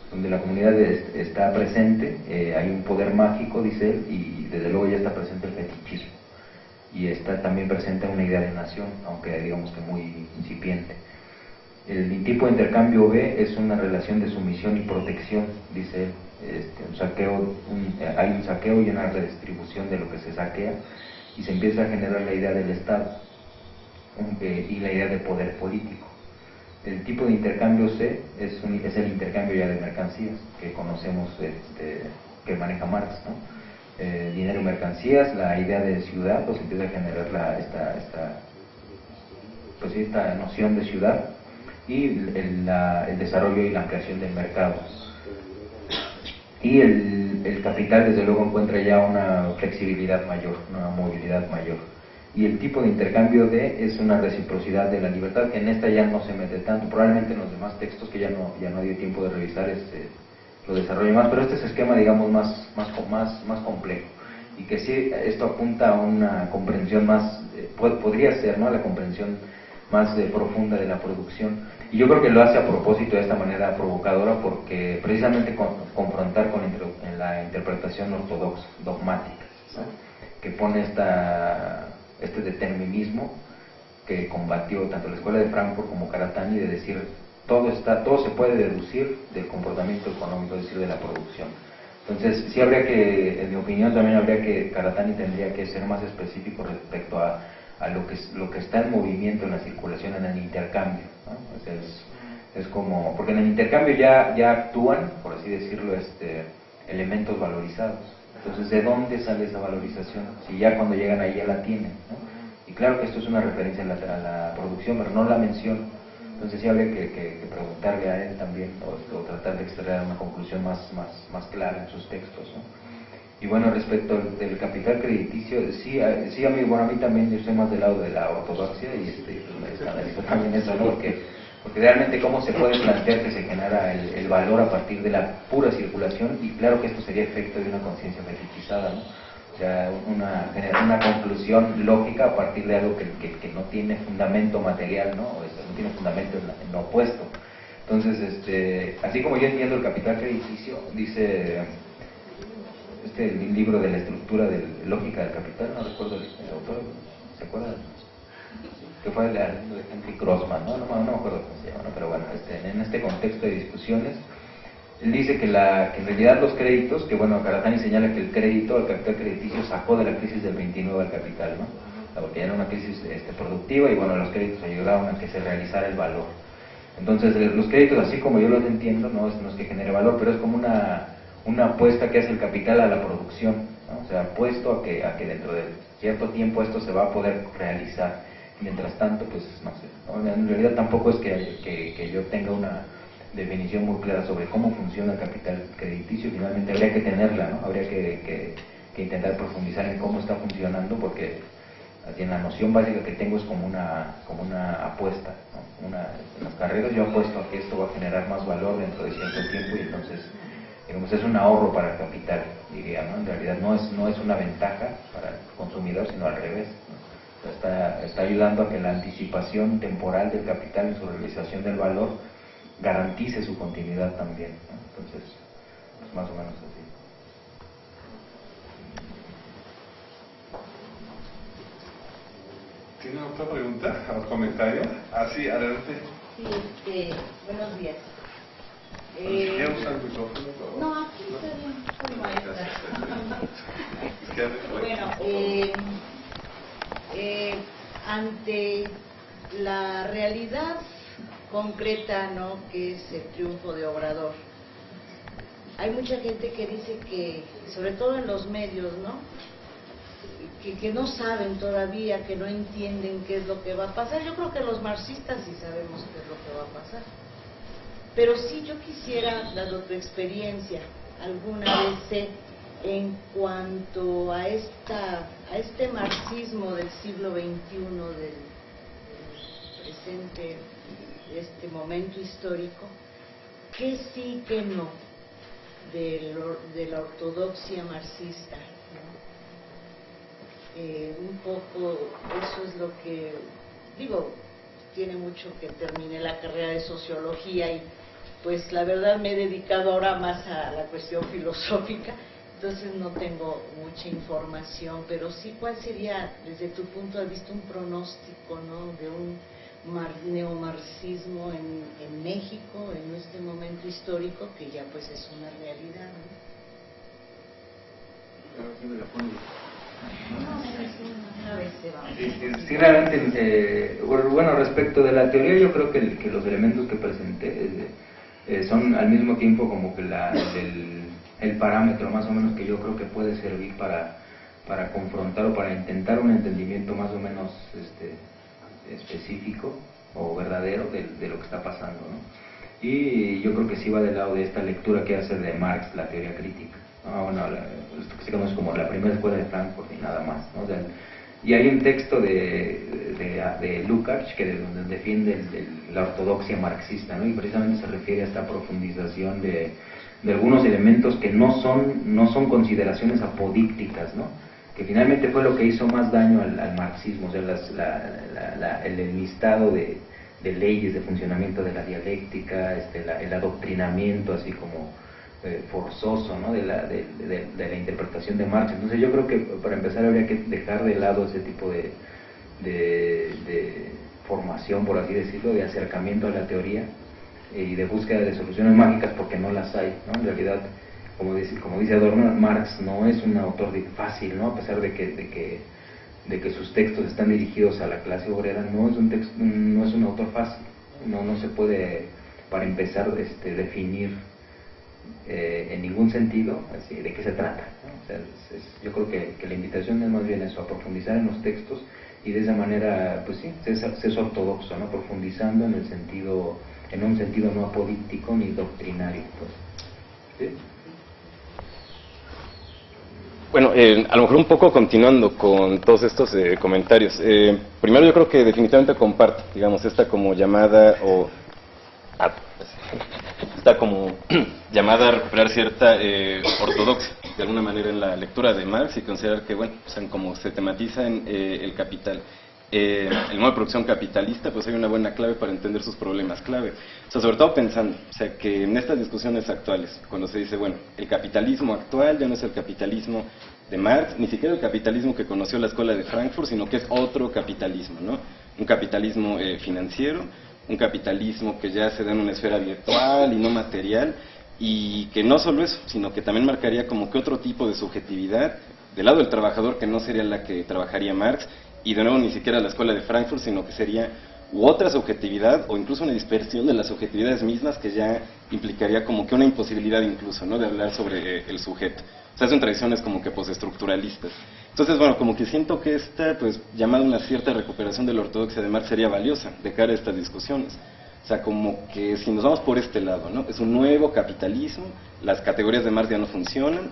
donde la comunidad está presente, eh, hay un poder mágico, dice él, y desde luego ya está presente el fetichismo. Y está también presente una idea de nación, aunque digamos que muy incipiente. El tipo de intercambio B es una relación de sumisión y protección, dice él, este, un saqueo, hay un saqueo y una redistribución de lo que se saquea y se empieza a generar la idea del Estado y la idea de poder político. El tipo de intercambio C es, es el intercambio ya de mercancías que conocemos, este, que maneja Marx. ¿no? Eh, dinero y mercancías, la idea de ciudad, pues empieza a generar la, esta, esta, pues esta noción de ciudad y el, el desarrollo y la ampliación del mercado y el, el, capital desde luego encuentra ya una flexibilidad mayor, una movilidad mayor. Y el tipo de intercambio de es una reciprocidad de la libertad, que en esta ya no se mete tanto, probablemente en los demás textos que ya no, ya no dio tiempo de revisar este, lo desarrollo más, pero este es esquema digamos más, más, más, más complejo y que sí, esto apunta a una comprensión más, eh, podría ser, ¿no? la comprensión más eh, profunda de la producción y yo creo que lo hace a propósito de esta manera provocadora porque precisamente con, confrontar con la interpretación ortodoxa, dogmática, que pone esta, este determinismo que combatió tanto la escuela de Frankfurt como Karatani de decir todo está todo se puede deducir del comportamiento económico, es decir, de la producción. Entonces, sí habría que, en mi opinión, también habría que, Karatani tendría que ser más específico respecto a a lo que, lo que está en movimiento en la circulación, en el intercambio. es, es, como, porque en el intercambio ya, ya actúan, por así decirlo, este, elementos valorizados. Entonces, ¿de dónde sale esa valorización? Si ya cuando llegan ahí ya la tienen. Y claro que esto es una referencia a la, la producción, pero no la menciona. Entonces sí habría que, que, preguntarle a él también, o, tratar de extraer una conclusión más, más, más clara en sus textos. ¿no? Y bueno, respecto del capital crediticio, sí, sí a, mí, bueno, a mí también yo estoy más del lado de la ortodoxia y este, pues, también eso, ¿no? Porque, porque realmente cómo se puede plantear que se genera el, valor a partir de la pura circulación y claro que esto sería efecto de una conciencia fetichizada, ¿no? O sea, una, una conclusión lógica a partir de algo que, que, no tiene fundamento material, ¿no? O no tiene fundamento en, lo opuesto. Entonces, este, así como yo entiendo el capital crediticio, dice este libro de la estructura de lógica del capital, no recuerdo el, autor, ¿se acuerdan? Que fue de Henry Crossman, ¿no? No, me acuerdo cómo se llama, pero bueno, este, en este contexto de discusiones, él dice que, la, en realidad los créditos, que bueno, Karatani señala que el crédito, el capital crediticio sacó de la crisis del 29 al capital, ¿no? porque ya era una crisis este, productiva y bueno, los créditos ayudaron a que se realizara el valor. Entonces, los créditos, así como yo los entiendo, no es, no es que genere valor, pero es como una una apuesta que hace el capital a la producción, o sea, apuesto a que, a que dentro de cierto tiempo esto se va a poder realizar. Mientras tanto, pues no sé, en realidad tampoco es que, que, yo tenga una definición muy clara sobre cómo funciona el capital crediticio, finalmente habría que tenerla, ¿no? habría que, que intentar profundizar en cómo está funcionando, porque en la noción básica que tengo es como una, como una apuesta. Una, en las carreras yo apuesto a que esto va a generar más valor dentro de cierto tiempo y entonces digamos, es un ahorro para el capital, diría, ¿no? En realidad no es, no es una ventaja para el consumidor, sino al revés. Está, está ayudando a que la anticipación temporal del capital en su realización del valor garantice su continuidad también. Entonces, es más o menos así. ¿Tiene otra pregunta o comentario? Ah, sí, adelante. Sí, este, buenos días. Eh, no, aquí está bien, Bueno, eh, eh, ante la realidad concreta, ¿no? Que es el triunfo de Obrador. Hay mucha gente que dice que, sobre todo en los medios, ¿no? Que, que no saben todavía, que no entienden qué es lo que va a pasar. Yo creo que los marxistas sí sabemos qué es lo que va a pasar. Pero sí yo quisiera, dado tu experiencia, alguna vez en cuanto a esta a este marxismo del siglo XXI, del, presente, este momento histórico, qué sí, qué no, de, la ortodoxia marxista. Eh, un poco eso es lo que digo, tiene mucho que terminé la carrera de sociología y pues la verdad me he dedicado ahora más a la cuestión filosófica, entonces no tengo mucha información, pero sí cuál sería desde tu punto de vista un pronóstico ¿no? de un mar- neomarxismo en, en México en este momento histórico que ya pues es una realidad. sí, realmente, eh, bueno, respecto de la teoría, yo creo que, el- que los elementos que presenté eh, eh, son al mismo tiempo como que la, el, el parámetro más o menos que yo creo que puede servir para, para confrontar o para intentar un entendimiento más o menos este, específico o verdadero de, de lo que está pasando. ¿no? Y yo creo que sí va del lado de esta lectura que hace de Marx, la teoría crítica. ¿no? Bueno, la- que se conoce como la primera escuela de Frankfurt y nada más. ¿no? O y hay un texto de, de, de Lukács que de- donde defiende el- el- la ortodoxia marxista, ¿no? y precisamente se refiere a esta profundización de, de algunos elementos que no son, no son consideraciones apodícticas, ¿no? que finalmente fue lo que hizo más daño al, marxismo, o sea, la- el enlistado de, de leyes de funcionamiento de la dialéctica, este, el adoctrinamiento así como eh, forzoso ¿no? de, la, de, de- de la interpretación de Marx. Entonces yo creo que para empezar habría que dejar de lado ese tipo de, de, formación, por así decirlo, de acercamiento a la teoría eh, y de búsqueda de soluciones mágicas porque no las hay. ¿no? En realidad, como dice, como dice Adorno, Marx no es un autor fácil, ¿no? a pesar de que, de que de que sus textos están dirigidos a la clase obrera, no es un, texto, no es un autor fácil, no, no se puede, para empezar, este, definir eh, en ningún sentido de qué se trata. yo creo que, la invitación es más bien eso, a profundizar en los textos y de esa manera, pues sí, es, ortodoxo, ¿no? profundizando en el sentido, en un sentido no apolítico ni doctrinario. Pues. Bueno, eh, a lo mejor un poco continuando con todos estos eh, comentarios. Eh, primero yo creo que definitivamente comparto, digamos, esta como llamada o... ah, como llamada a recuperar cierta eh, ortodoxia, de alguna manera, en la lectura de Marx y considerar que, bueno, o sea, como se tematiza en eh, el capital, eh, el modo de producción capitalista, pues hay una buena clave para entender sus problemas clave. O sea, sobre todo pensando, o sea, que en estas discusiones actuales, cuando se dice, bueno, el capitalismo actual ya no es el capitalismo de Marx, ni siquiera el capitalismo que conoció la escuela de Frankfurt, sino que es otro capitalismo, ¿no? Un capitalismo eh, financiero, un capitalismo que ya se da en una esfera virtual y no material, y que no solo eso, sino que también marcaría como que otro tipo de subjetividad del lado del trabajador que no sería la que trabajaría Marx, y de nuevo ni siquiera la escuela de Frankfurt, sino que sería u otra subjetividad o incluso una dispersión de las subjetividades mismas que ya implicaría como que una imposibilidad incluso, ¿no? De hablar sobre eh, el sujeto. O sea, son tradiciones como que postestructuralistas. Entonces, bueno, como que siento que esta, pues, llamada una cierta recuperación de la ortodoxia de Marx sería valiosa de cara a estas discusiones. O sea, como que si nos vamos por este lado, ¿no? Es un nuevo capitalismo, las categorías de Marx ya no funcionan,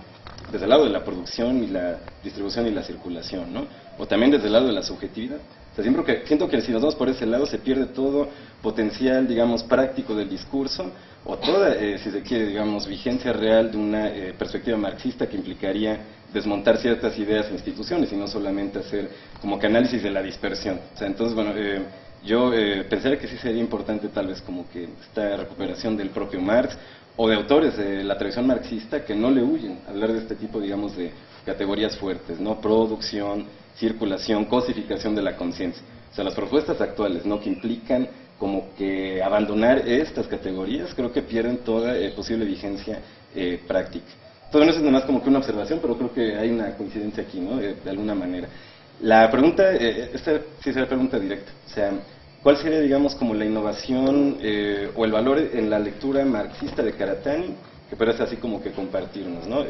desde el lado de la producción y la distribución y la circulación, ¿no? O también desde el lado de la subjetividad. Sea, siento que, siento que si nos vamos por ese lado se pierde todo potencial, digamos, práctico del discurso o toda, eh, si se quiere, digamos, vigencia real de una eh, perspectiva marxista que implicaría desmontar ciertas ideas e instituciones y no solamente hacer como que análisis de la dispersión. O sea, entonces, bueno, eh, yo pensaría que sí sería importante tal vez como que esta recuperación del propio Marx o de autores de la tradición marxista que no le huyen a hablar de este tipo, digamos, de categorías fuertes, ¿no? Producción, circulación, cosificación de la conciencia. O sea, las propuestas actuales, ¿no? Que implican como que abandonar estas categorías, creo que pierden toda eh, posible vigencia eh, práctica. Todo eso es nada más como que una observación, pero creo que hay una coincidencia aquí, ¿no? Eh, de alguna manera. La pregunta, esta sí la pregunta directa, o sea, ¿cuál sería, digamos, como la innovación o el valor en la lectura marxista de Karatani, que parece así como que compartirnos, ¿no?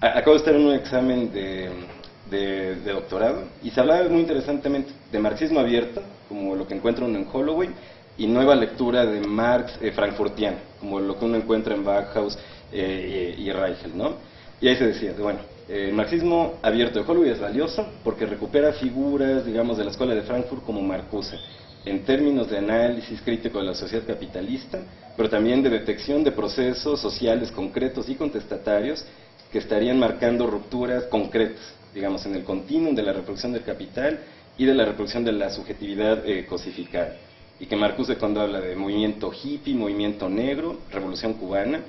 acabo de estar en un examen de, de, doctorado y se hablaba muy interesantemente de marxismo abierto, como lo que encuentra uno en Holloway, y nueva lectura de Marx eh, frankfurtiano, como lo que uno encuentra en Bauhaus eh, y, Reichel, ¿no? Y ahí se decía, bueno, el marxismo abierto de Holloway es valioso porque recupera figuras, digamos, de la escuela de Frankfurt como Marcuse, en términos de análisis crítico de la sociedad capitalista, pero también de detección de procesos sociales concretos y contestatarios que estarían marcando rupturas concretas, digamos, en el continuum de la reproducción del capital y de la reproducción de la subjetividad eh, cosificada. Y que Marcuse cuando habla de movimiento hippie, movimiento negro, revolución cubana,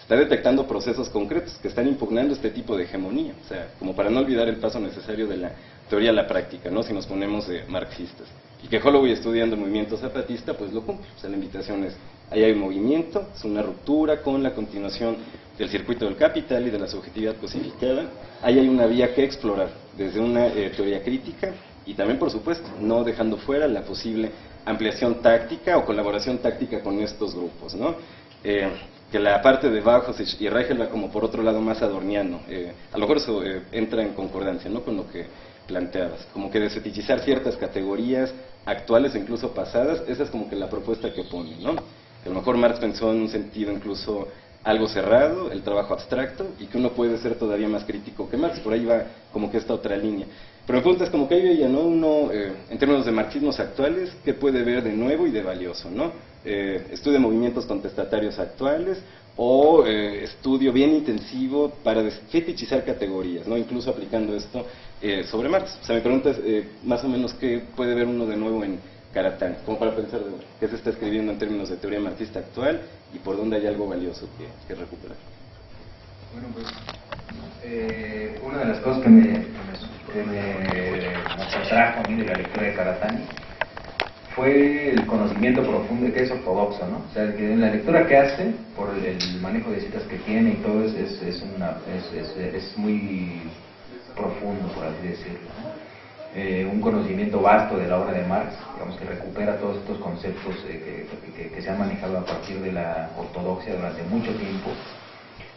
está detectando procesos concretos que están impugnando este tipo de hegemonía, o sea, como para no olvidar el paso necesario de la teoría a la práctica, ¿no? si nos ponemos eh, marxistas. Y que Holloway estudiando el movimiento zapatista, pues lo cumple, o sea, la invitación es, ahí hay movimiento, es una ruptura con la continuación del circuito del capital y de la subjetividad cosificada, ahí hay una vía que explorar desde una eh, teoría crítica y también, por supuesto, no dejando fuera la posible ampliación táctica o colaboración táctica con estos grupos, ¿no? Eh, que la parte de Bajos y Reichel va como por otro lado más adorniano. Eh, a lo mejor eso entra en concordancia ¿no? con lo que planteabas, como que desetichizar ciertas categorías actuales e incluso pasadas, esa es como que la propuesta que pone, ¿no? A lo mejor Marx pensó en un sentido incluso algo cerrado, el trabajo abstracto, y que uno puede ser todavía más crítico que Marx, por ahí va como que esta otra línea. Pero me preguntas como que ahí veía, ¿no? Uno, eh, en términos de marxismos actuales, ¿qué puede ver de nuevo y de valioso, ¿no? Eh, estudio movimientos contestatarios actuales o eh, estudio bien intensivo para fetichizar categorías, ¿no? Incluso aplicando esto eh, sobre Marx. O sea, me preguntas más o menos qué puede ver uno de nuevo en Karatán, como para pensar qué se está escribiendo en términos de teoría marxista actual y por dónde hay algo valioso que, recuperar. Bueno, pues eh, una de las cosas que me, que atrajo a mí de la lectura de Karatani fue el conocimiento profundo que es ortodoxo, ¿no? O sea, que en la lectura que hace, por el, manejo de citas que tiene y todo, es, es, es, es muy profundo, por así decirlo. Eh, un conocimiento vasto de la obra de Marx, digamos que recupera todos estos conceptos eh, que, se han manejado a partir de la ortodoxia durante mucho tiempo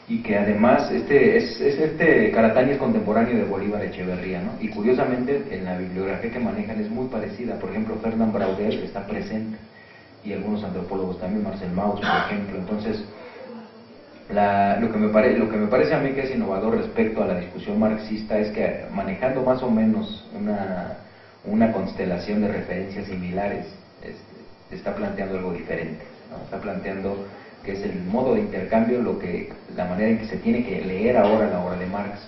y que además este es, este Caratani es contemporáneo de Bolívar Echeverría, ¿no? Y curiosamente en la bibliografía que manejan es muy parecida, por ejemplo Fernand Braudel está presente y algunos antropólogos también, Marcel Mauss por ejemplo, entonces lo, que me pare, lo que me parece a mí que es innovador respecto a la discusión marxista es que manejando más o menos una, constelación de referencias similares, este, está planteando algo diferente, está planteando que es el modo de intercambio, lo que, la manera en que se tiene que leer ahora la obra de Marx.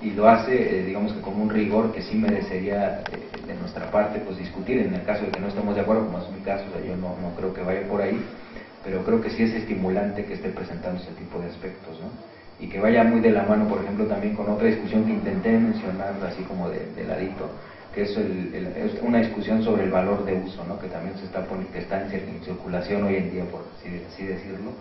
Y lo hace, eh, digamos que con un rigor que sí merecería eh, de nuestra parte pues discutir en el caso de que no estemos de acuerdo, como es mi caso, yo no creo que vaya por ahí, pero creo que sí es estimulante que esté presentando ese tipo de aspectos, ¿no? Y que vaya muy de la mano, por ejemplo, también con otra discusión que intenté mencionar, así como de, ladito, que es, una discusión sobre el valor de uso, ¿no? que también se está, que está en, circulación hoy en día, por así, decirlo,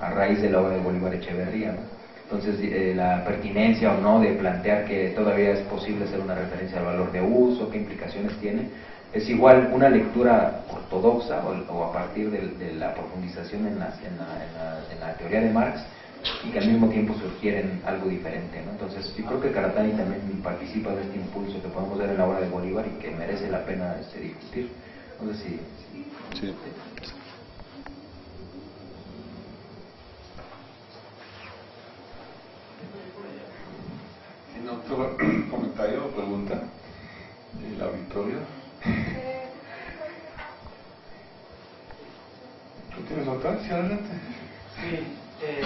a raíz de la obra de Bolívar Echeverría. ¿no? Entonces, eh, la pertinencia o no de plantear que todavía es posible hacer una referencia al valor de uso, qué implicaciones tiene, es igual una lectura ortodoxa o, a partir de, la profundización en la, en, la, teoría de Marx y que al mismo tiempo sugieren algo diferente. ¿no? Entonces yo creo que Karatani también participa de este impulso que podemos ver en la obra de Bolívar y que merece la pena este, discutir. No sé si... Sí. ¿Tiene otro comentario o pregunta del auditorio? Adelante. Sí, eh,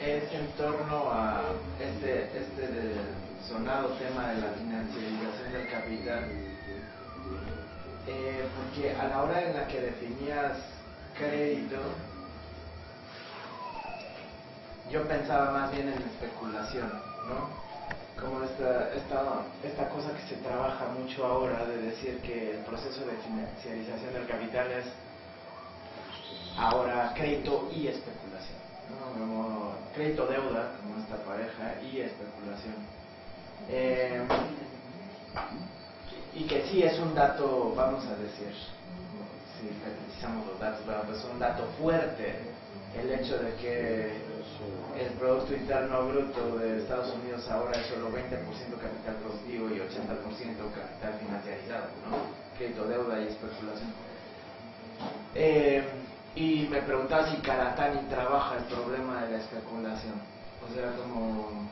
es en torno a este, este sonado tema de la financiarización del capital. Eh, porque a la hora en la que definías crédito, yo pensaba más bien en especulación, ¿no? Como esta, esta, esta cosa que se trabaja mucho ahora de decir que el proceso de financiarización del capital es ahora crédito y especulación, ¿no? Como crédito deuda, como esta pareja, y especulación. Eh, y que sí es un dato, vamos a decir, si precisamos los datos, es un dato fuerte el hecho de que el Producto Interno Bruto de Estados Unidos ahora es solo 20% capital productivo y 80% capital financiarizado, ¿no? crédito, deuda y especulación. Eh, y me preguntaba si Karatani trabaja el problema de la especulación, o sea, como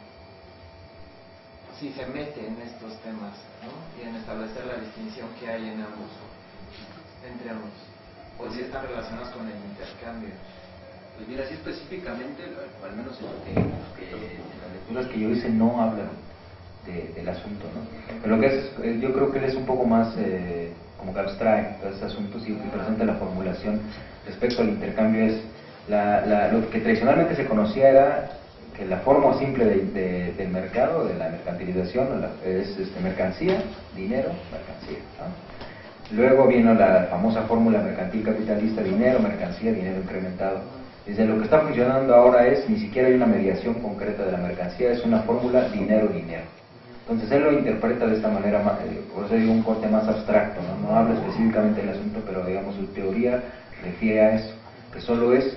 si se mete en estos temas ¿no? y en establecer la distinción que hay en ambos, entre ambos, o si están relacionados con el intercambio. Pues mira, así específicamente, al menos en, que, las lecturas que yo hice no hablan del asunto, ¿no? Lo que es, eh, yo creo que él es un poco más eh, como que abstrae todo este asunto, sí, que presenta la formulación respecto al intercambio es la, lo que tradicionalmente se conocía era que la forma simple de, del mercado, de la mercantilización, es este, mercancía, dinero, mercancía. Luego vino la famosa fórmula mercantil capitalista, dinero, mercancía, dinero incrementado desde lo que está funcionando ahora es, ni siquiera hay una mediación concreta de la mercancía, es una fórmula dinero-dinero. Entonces él lo interpreta de esta manera, eh, por eso digo un corte más abstracto, ¿no? no habla específicamente del asunto, pero digamos su teoría refiere a eso, que solo es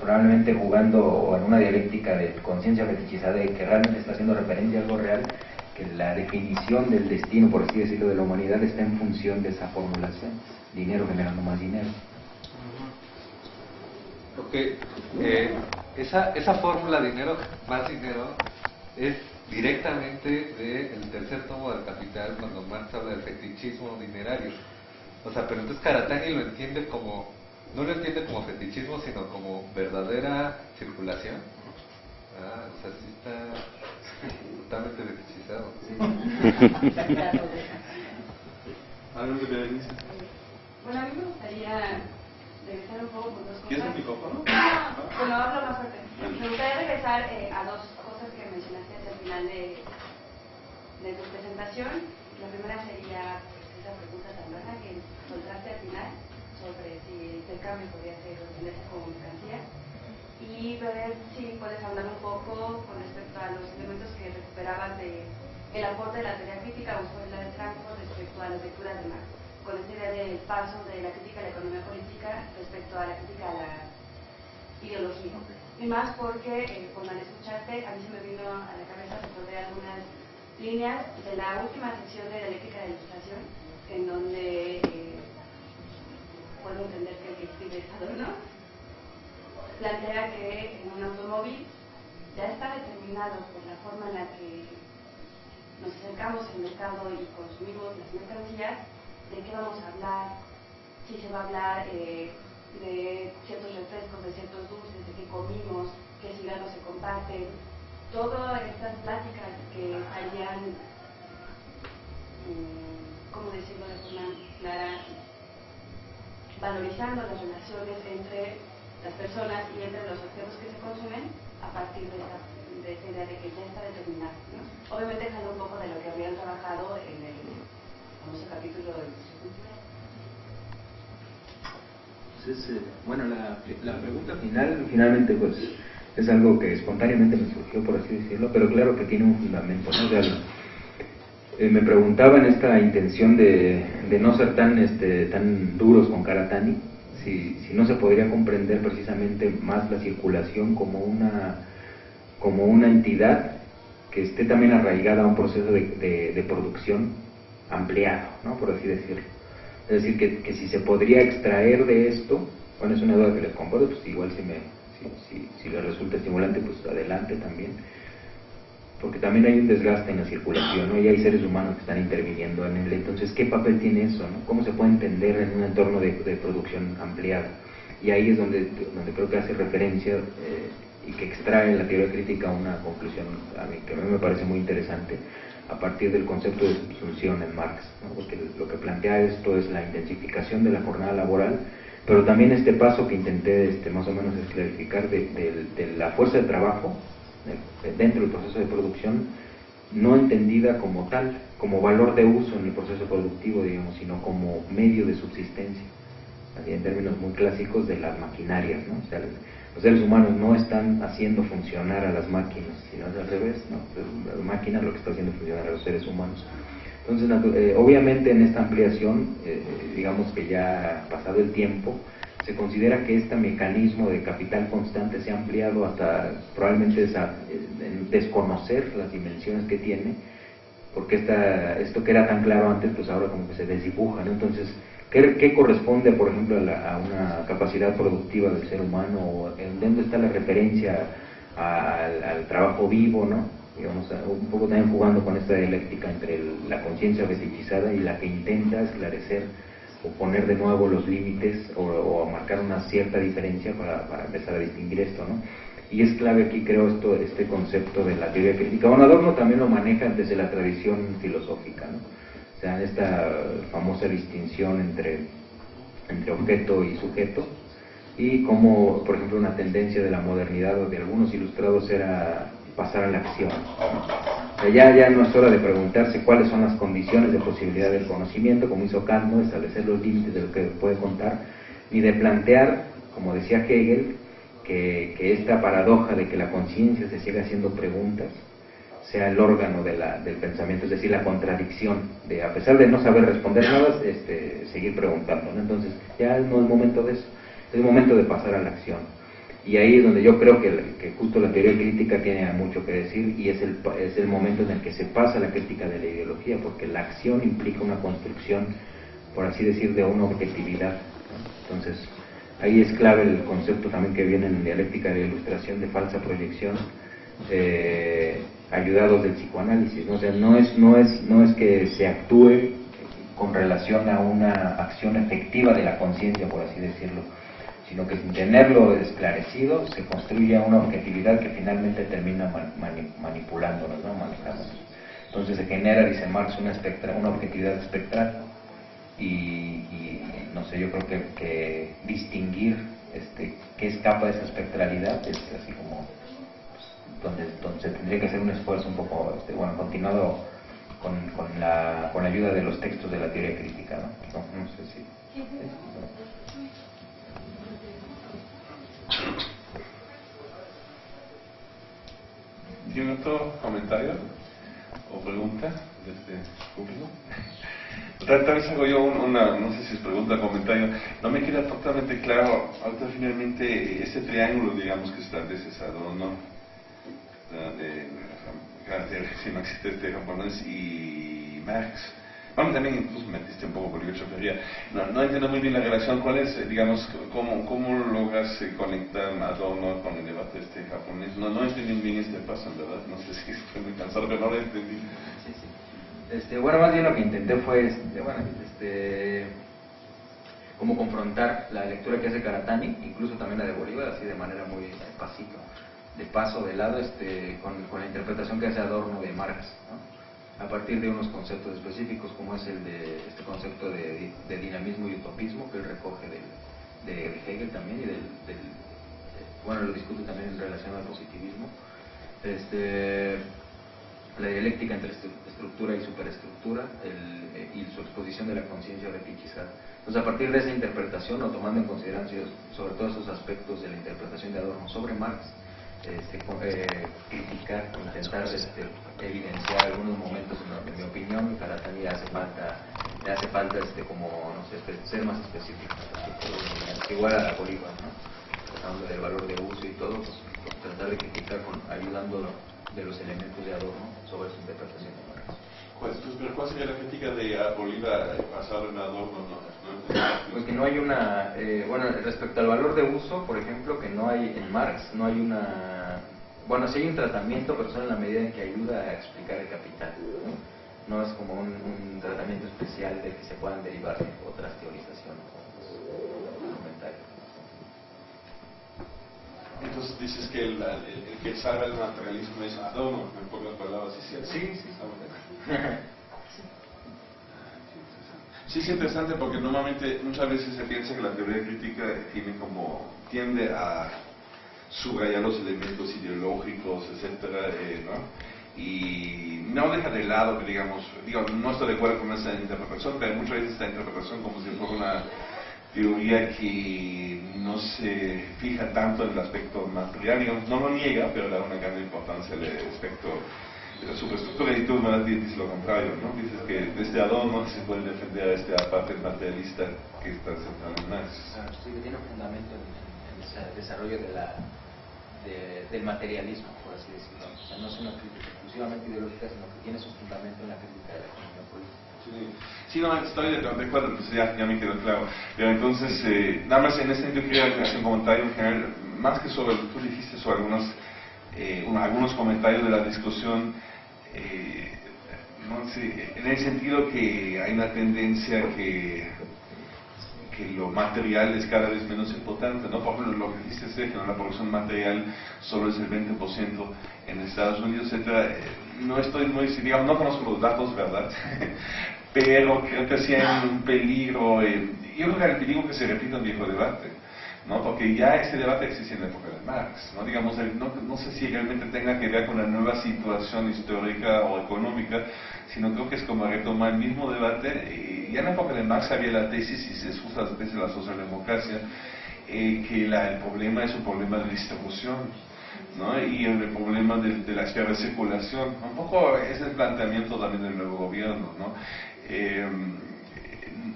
probablemente jugando en una dialéctica de conciencia fetichizada y que realmente está haciendo referencia a algo real, que la definición del destino, por así decirlo, de la humanidad está en función de esa formulación, dinero generando más dinero. Porque eh, esa, esa fórmula dinero más dinero es directamente del tercer tomo del Capital cuando Marx habla del fetichismo dinerario. O sea, pero entonces Karatani lo entiende como, no lo entiende como fetichismo, sino como verdadera circulación. Ah, o sea, sí está totalmente fetichizado. Bueno, a mí me gustaría regresar un poco con dos cosas. Bueno, hablo más fuerte. Me gustaría regresar eh, a dos cosas que mencionaste al final de, de tu presentación. La primera sería pues, esa pregunta tan buena que soltaste al final sobre si el intercambio podría ser entenderse como mercancía y ver si puedes hablar un poco con respecto a los elementos que recuperaban de el aporte de la teoría crítica o la de Franco respecto a las lecturas de Marx con esta idea del paso de la crítica a la economía política respecto a la crítica a la ideología. Y más porque, eh, cuando al escucharte, a mí se me vino a la cabeza sobre algunas líneas de la última sección de dialéctica de la ilustración, en donde eh, puedo entender que el que escribe ¿no? plantea que en un automóvil ya está determinado por la forma en la que nos acercamos al mercado y consumimos las mercancías, de qué vamos a hablar, si se va a hablar eh, de ciertos refrescos, de ciertos dulces, de qué comimos, qué cigarros se comparten, todas estas pláticas que estarían, mm, ¿cómo decirlo de forma clara? valorizando las relaciones entre las personas y entre los objetos que se consumen a partir de esa, idea de que ya está determinado. Obviamente dejando un poco de lo que habían trabajado en el capítulo pues eh, bueno, la, pregunta final, finalmente, pues es algo que espontáneamente me surgió, por así decirlo, pero claro que tiene un fundamento. ¿no? Eh, me preguntaba en esta intención de, no ser tan, este, tan duros con Karatani, si, si no se podría comprender precisamente más la circulación como una, como una entidad que esté también arraigada a un proceso de producción ampliado, ¿no? por así decirlo. Es decir, que, que, si se podría extraer de esto, bueno, es una duda que les comparto, pues igual si, me, si, si, les resulta estimulante, pues adelante también. porque también hay un desgaste en la circulación, ¿no? y hay seres humanos que están interviniendo en él. Entonces, ¿qué papel tiene eso? ¿no? ¿Cómo se puede entender en un entorno de, producción ampliado? Y ahí es donde, donde creo que hace referencia eh, y que extrae la teoría crítica una conclusión a mí, que a mí me parece muy interesante a partir del concepto de subsunción en Marx, porque lo que plantea esto es la intensificación de la jornada laboral, pero también este paso que intenté este, más o menos esclarificar de, de la fuerza de trabajo dentro del proceso de producción, no entendida como tal, como valor de uso en el proceso productivo, digamos, sino como medio de subsistencia, en términos muy clásicos de las maquinarias, ¿no? Los seres humanos no están haciendo funcionar a las máquinas, sino al revés, ¿no? La máquina lo que está haciendo funcionar a los seres humanos. Entonces, eh, obviamente en esta ampliación, eh, digamos que ya pasado el tiempo, se considera que este mecanismo de capital constante se ha ampliado hasta probablemente esa, desconocer las dimensiones que tiene, porque esta, esto que era tan claro antes, pues ahora como que se desdibuja, ¿no? Entonces, ¿qué, corresponde, por ejemplo, a, una capacidad productiva del ser humano? ¿En dónde está la referencia al, trabajo vivo, ¿no? Digamos, un poco también jugando con esta dialéctica entre la conciencia fetichizada y la que intenta esclarecer o poner de nuevo los límites o, marcar una cierta diferencia para, empezar a distinguir esto, ¿no? Y es clave aquí, creo, esto, este concepto de la teoría crítica. Bueno, Adorno también lo maneja desde la tradición filosófica, ¿no? O sea, esta famosa distinción entre, entre objeto y sujeto, y como, por ejemplo, una tendencia de la modernidad o de algunos ilustrados era pasar a la acción. ya, ya no es hora de preguntarse cuáles son las condiciones de posibilidad del conocimiento, como hizo Kant, ¿no? establecer los límites de lo que puede contar, ni de plantear, como decía Hegel, que, que esta paradoja de que la conciencia se siga haciendo preguntas sea el órgano de la, del pensamiento, es decir, la contradicción de, a pesar de no saber responder nada, este, seguir preguntando. Entonces, ya no es momento de eso, es momento de pasar a la acción. Y ahí es donde yo creo que, justo la teoría crítica tiene mucho que decir y es el, es el momento en el que se pasa la crítica de la ideología, porque la acción implica una construcción, por así decir, de una objetividad. Entonces, ahí es clave el concepto también que viene en dialéctica de ilustración de falsa proyección, eh, ayudados del psicoanálisis. ¿no? O no es, no, es, no es que se actúe con relación a una acción efectiva de la conciencia, por así decirlo, sino que sin tenerlo esclarecido se construye una objetividad que finalmente termina manipulándonos, ¿no? manejándonos. Entonces se genera, dice Marx, una, espectra, una objetividad espectral y, no sé, yo creo que, que distinguir este, qué escapa de esa espectralidad es así como donde, donde, se tendría que hacer un esfuerzo un poco, este, bueno, continuado con, con, la, con la ayuda de los textos de la teoría crítica, ¿no? No, sé si... ¿Tiene otro comentario o pregunta de este público? Tal, vez hago yo una, no sé si es pregunta o comentario, no me queda totalmente claro, ahorita finalmente ese triángulo, digamos, que establece ¿no? De carácter marxista japonés y Marx, bueno, también incluso metiste un poco por yo No, no entiendo muy bien la relación. ¿Cuál es, digamos, cómo, cómo logras eh, conectar Adorno con el debate este japonés? No, no entendí bien este paso, en verdad. No sé si estoy muy cansado, pero no lo entendí. Sí, sí. Este, bueno, más bien lo que intenté fue, este, bueno, este, como confrontar la lectura que hace Karatani, incluso también la de Bolívar, así de manera muy pasito, de paso, de lado, este, con, la interpretación que hace Adorno de Marx. a partir de unos conceptos específicos como es el de este concepto de, dinamismo y utopismo que él recoge de, Hegel también y del, bueno lo discute también en relación al positivismo este, la dialéctica entre estructura y superestructura y su exposición de la conciencia fetichizada. Entonces, a partir de esa interpretación, o tomando en consideración sobre todo esos aspectos de la interpretación de Adorno sobre Marx, este, eh, criticar, intentar este, evidenciar algunos momentos en, mi opinión, para también hace falta, le hace falta este, como, no sé, ser más específico, igual a Bolívar, ¿no? hablando del valor de uso y todo, pues, tratar de criticar con, ayudando de los elementos de Adorno sobre su interpretación. Pues, pero ¿cuál sería la crítica de Bolívar basado en Adorno? Pues que no hay una, eh, bueno, respecto al valor de uso, por ejemplo, que no hay en Marx, no hay una bueno, sí hay un tratamiento, pero solo en la medida en que ayuda a explicar el capital. No, es como un, un, tratamiento especial de que se puedan derivar otras teorizaciones Entonces dices que el, el, que salva el materialismo es Adorno, en pocas palabras. Sí, sí, sí. Sí, es interesante porque normalmente muchas veces se piensa que la teoría crítica tiene como tiende a subrayar los elementos ideológicos, etcétera, eh, ¿no? Y no deja de lado que digamos, digo, no estoy de acuerdo con esa interpretación, pero muchas veces esta interpretación como si fuera una teoría que no se fija tanto en el aspecto material, digamos, no lo niega, pero da una gran importancia al aspecto la superestructura me dices lo contrario, ¿no? Dices que desde Adorno se puede defender a esta parte materialista que está centrada en Marx. sí, que tiene fundamento en, el desarrollo de la, del materialismo, por así decirlo. O sea, no es una crítica exclusivamente ideológica, sino que tiene su fundamento en la crítica de la economía política. Sí, no, estoy de, acuerdo, entonces ya, ya, me quedó claro. Pero entonces, eh, nada más en este sentido quería hacer un comentario en general, más que sobre, tú dijiste sobre algunos, eh, algunos comentarios de la discusión, eh, en el sentido que hay una tendencia que, que lo material es cada vez menos importante, ¿no? Por ejemplo, lo que dijiste, Sergio, la producción material solo es el 20% en Estados Unidos, etc. No estoy muy, digamos, no conozco los datos, ¿verdad? pero creo que sí hay un peligro, eh, yo creo que el peligro que se repita un viejo debate, ¿no? porque ya ese debate existe en la época de Marx, ¿no? Digamos, no, no, sé si realmente tenga que ver con la nueva situación histórica o económica, sino creo que es como retomar el mismo debate, y ya en la época de Marx había la tesis, y se usa la tesis de la socialdemocracia, eh, que el problema es un problema de distribución, ¿no? y el problema de, de la esfera circulación. Un poco es el planteamiento también del nuevo gobierno. ¿no? Eh,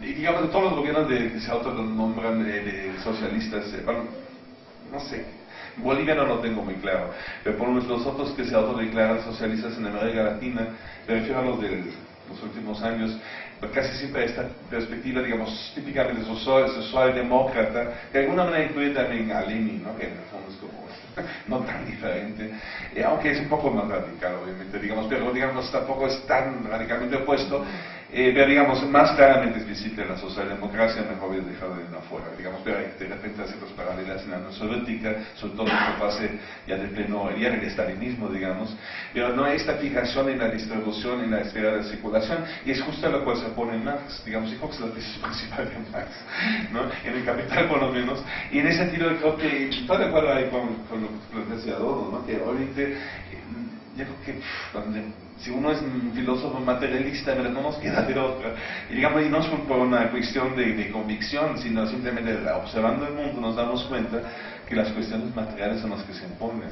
y digamos, de todos los gobiernos de, que se autonombran de, de socialistas, eh, bueno, no sé, Bolivia no lo tengo muy claro, pero por los otros que se autodeclaran socialistas en América Latina, me refiero a los de los últimos años, casi siempre esta perspectiva, digamos, típicamente social, demócrata, que de alguna manera incluye también a Lenin, que en el fondo es como no tan diferente, eh, aunque es un poco más radical, obviamente, digamos, pero digamos tampoco es tan radicalmente opuesto, eh, pero digamos, más claramente es visible en la socialdemocracia, mejor es dejado de afuera, digamos, pero de repente hace ciertas paralelas en la Unión Soviética, sobre todo en la fase ya de pleno, ya del estalinismo, digamos, pero no hay esta fijación en la distribución, en la esfera de circulación, y es justo lo cual se pone Marx, digamos, y creo es la tesis principal de Marx, ¿no? en el Capital por lo menos, y en ese sentido creo que estoy de acuerdo con, con lo que decía Adorno, ¿no? que obviamente, yo creo que si uno es un filósofo materialista, no nos queda de otra. Y digamos, y no es por una cuestión de, convicción, sino simplemente observando el mundo nos damos cuenta que las cuestiones materiales son las que se imponen.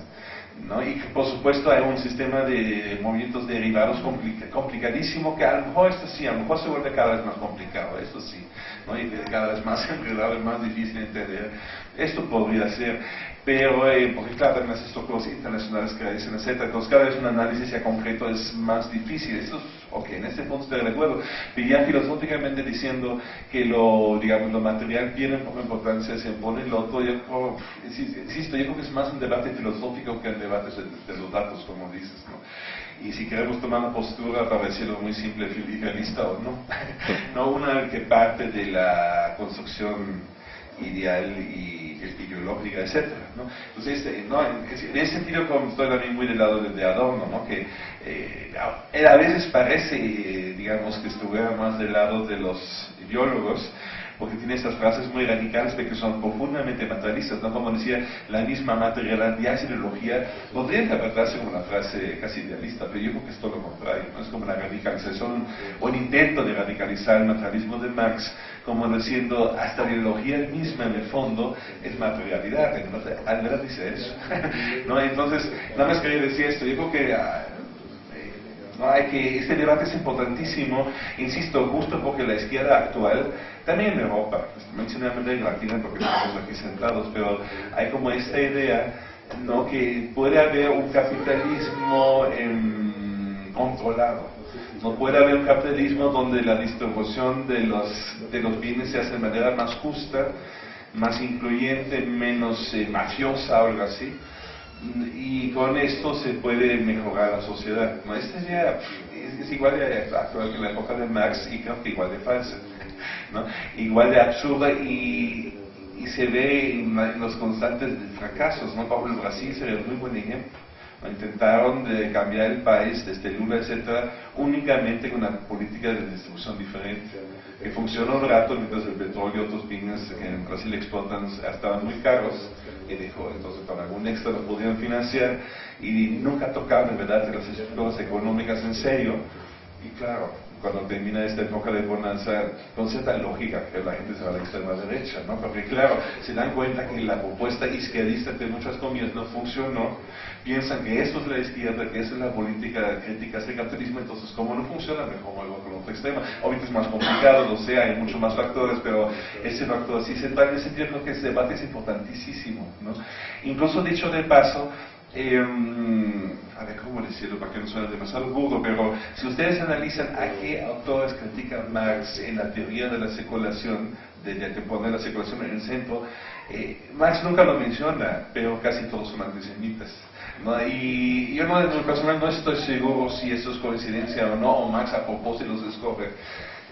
¿no? Y que por supuesto hay un sistema de movimientos derivados complicadísimo que a lo mejor esto sí, a lo mejor se vuelve cada vez más complicado, esto sí, ¿no? y cada vez más enredado y más difícil de entender. Esto podría ser, pero eh, porque claro, también las estructuras internacionales que dicen, etc. Entonces cada vez un análisis ya concreto es más difícil. Esto es, ok, en este punto estoy de acuerdo, pero ya filosóficamente diciendo que lo, digamos, lo material tiene poca importancia, se impone lo otro, yo, insisto, yo creo que es más un debate filosófico que un debate de, los datos, como dices, ¿no? Y si queremos tomar una postura, para decirlo muy simple y realista o no, no una que parte de la construcción ideal y ideológica, etc. ¿no? Entonces, este, no, en, ese sentido estoy también muy del lado de, Adorno, ¿no? que eh, a veces parece, digamos, que estuviera más del lado de los ideólogos, porque tiene estas frases muy radicales de que son profundamente materialistas, ¿no? Como decía, la misma materialidad y ideología podría interpretarse como una frase casi idealista, pero yo creo que es todo lo contrario, ¿no? Es como la radicalización o un intento de radicalizar el materialismo de Marx, como diciendo, hasta la ideología misma en el fondo es materialidad, entonces, al dice eso, ¿no? Entonces, nada más quería decir esto, yo creo que... ¿no? Hay que, este debate es importantísimo, insisto, justo porque la izquierda actual, también en Europa, pues, mencioné América Latina porque estamos aquí sentados, pero hay como esta idea ¿no? que puede haber un capitalismo em, controlado. No puede haber un capitalismo donde la distribución de los, de los bienes se hace de manera más justa, más incluyente, menos eh, mafiosa o algo así y con esto se puede mejorar la sociedad. ¿no? Esta es, igual de actual que la época de Marx y creo que igual de falsa, ¿no? igual de absurda y, y se ve en, los constantes fracasos. ¿no? Por Brasil sería un muy buen ejemplo. Intentaron de cambiar el país desde Lula, etcétera, únicamente con una política de distribución diferente, que funcionó un rato mientras el petróleo y otros bienes que en Brasil exportan estaban muy caros, y dijo, entonces para algún extra lo podían financiar, y nunca tocaron, en verdad, las estructuras económicas en serio, y claro, cuando termina esta época de bonanza, con cierta lógica que la gente se va a la extrema derecha, ¿no? Porque claro, se dan cuenta que la propuesta izquierdista de muchas comillas no funcionó, piensan que esto es la izquierda, que esa es la política crítica del capitalismo, entonces como no funciona, mejor vuelvo con otro extremo. Obviamente es más complicado, lo sé, hay muchos más factores, pero ese factor sí central en ese sentido que ese debate es importantísimo, ¿no? Incluso dicho de paso, eh, a ver cómo decirlo para que no suene demasiado burdo, pero si ustedes analizan a qué autores critican Marx en la teoría de la circulación, de, que pone la circulación en el centro, eh, Marx nunca lo menciona, pero casi todos son antisemitas. Y yo no, en lo personal no estoy seguro si eso es coincidencia o no, o Marx a propósito los escoge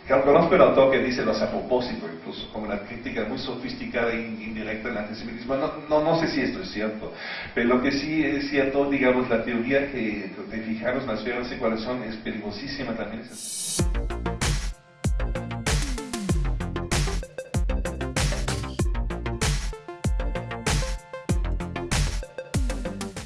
conozco el autor que dice los a propósito, incluso como una crítica muy sofisticada e indirecta del antisemitismo. No, no, no, sé si esto es cierto, pero lo que sí es cierto, digamos, la teoría que de fijarnos las esferas de cuáles son es peligrosísima también.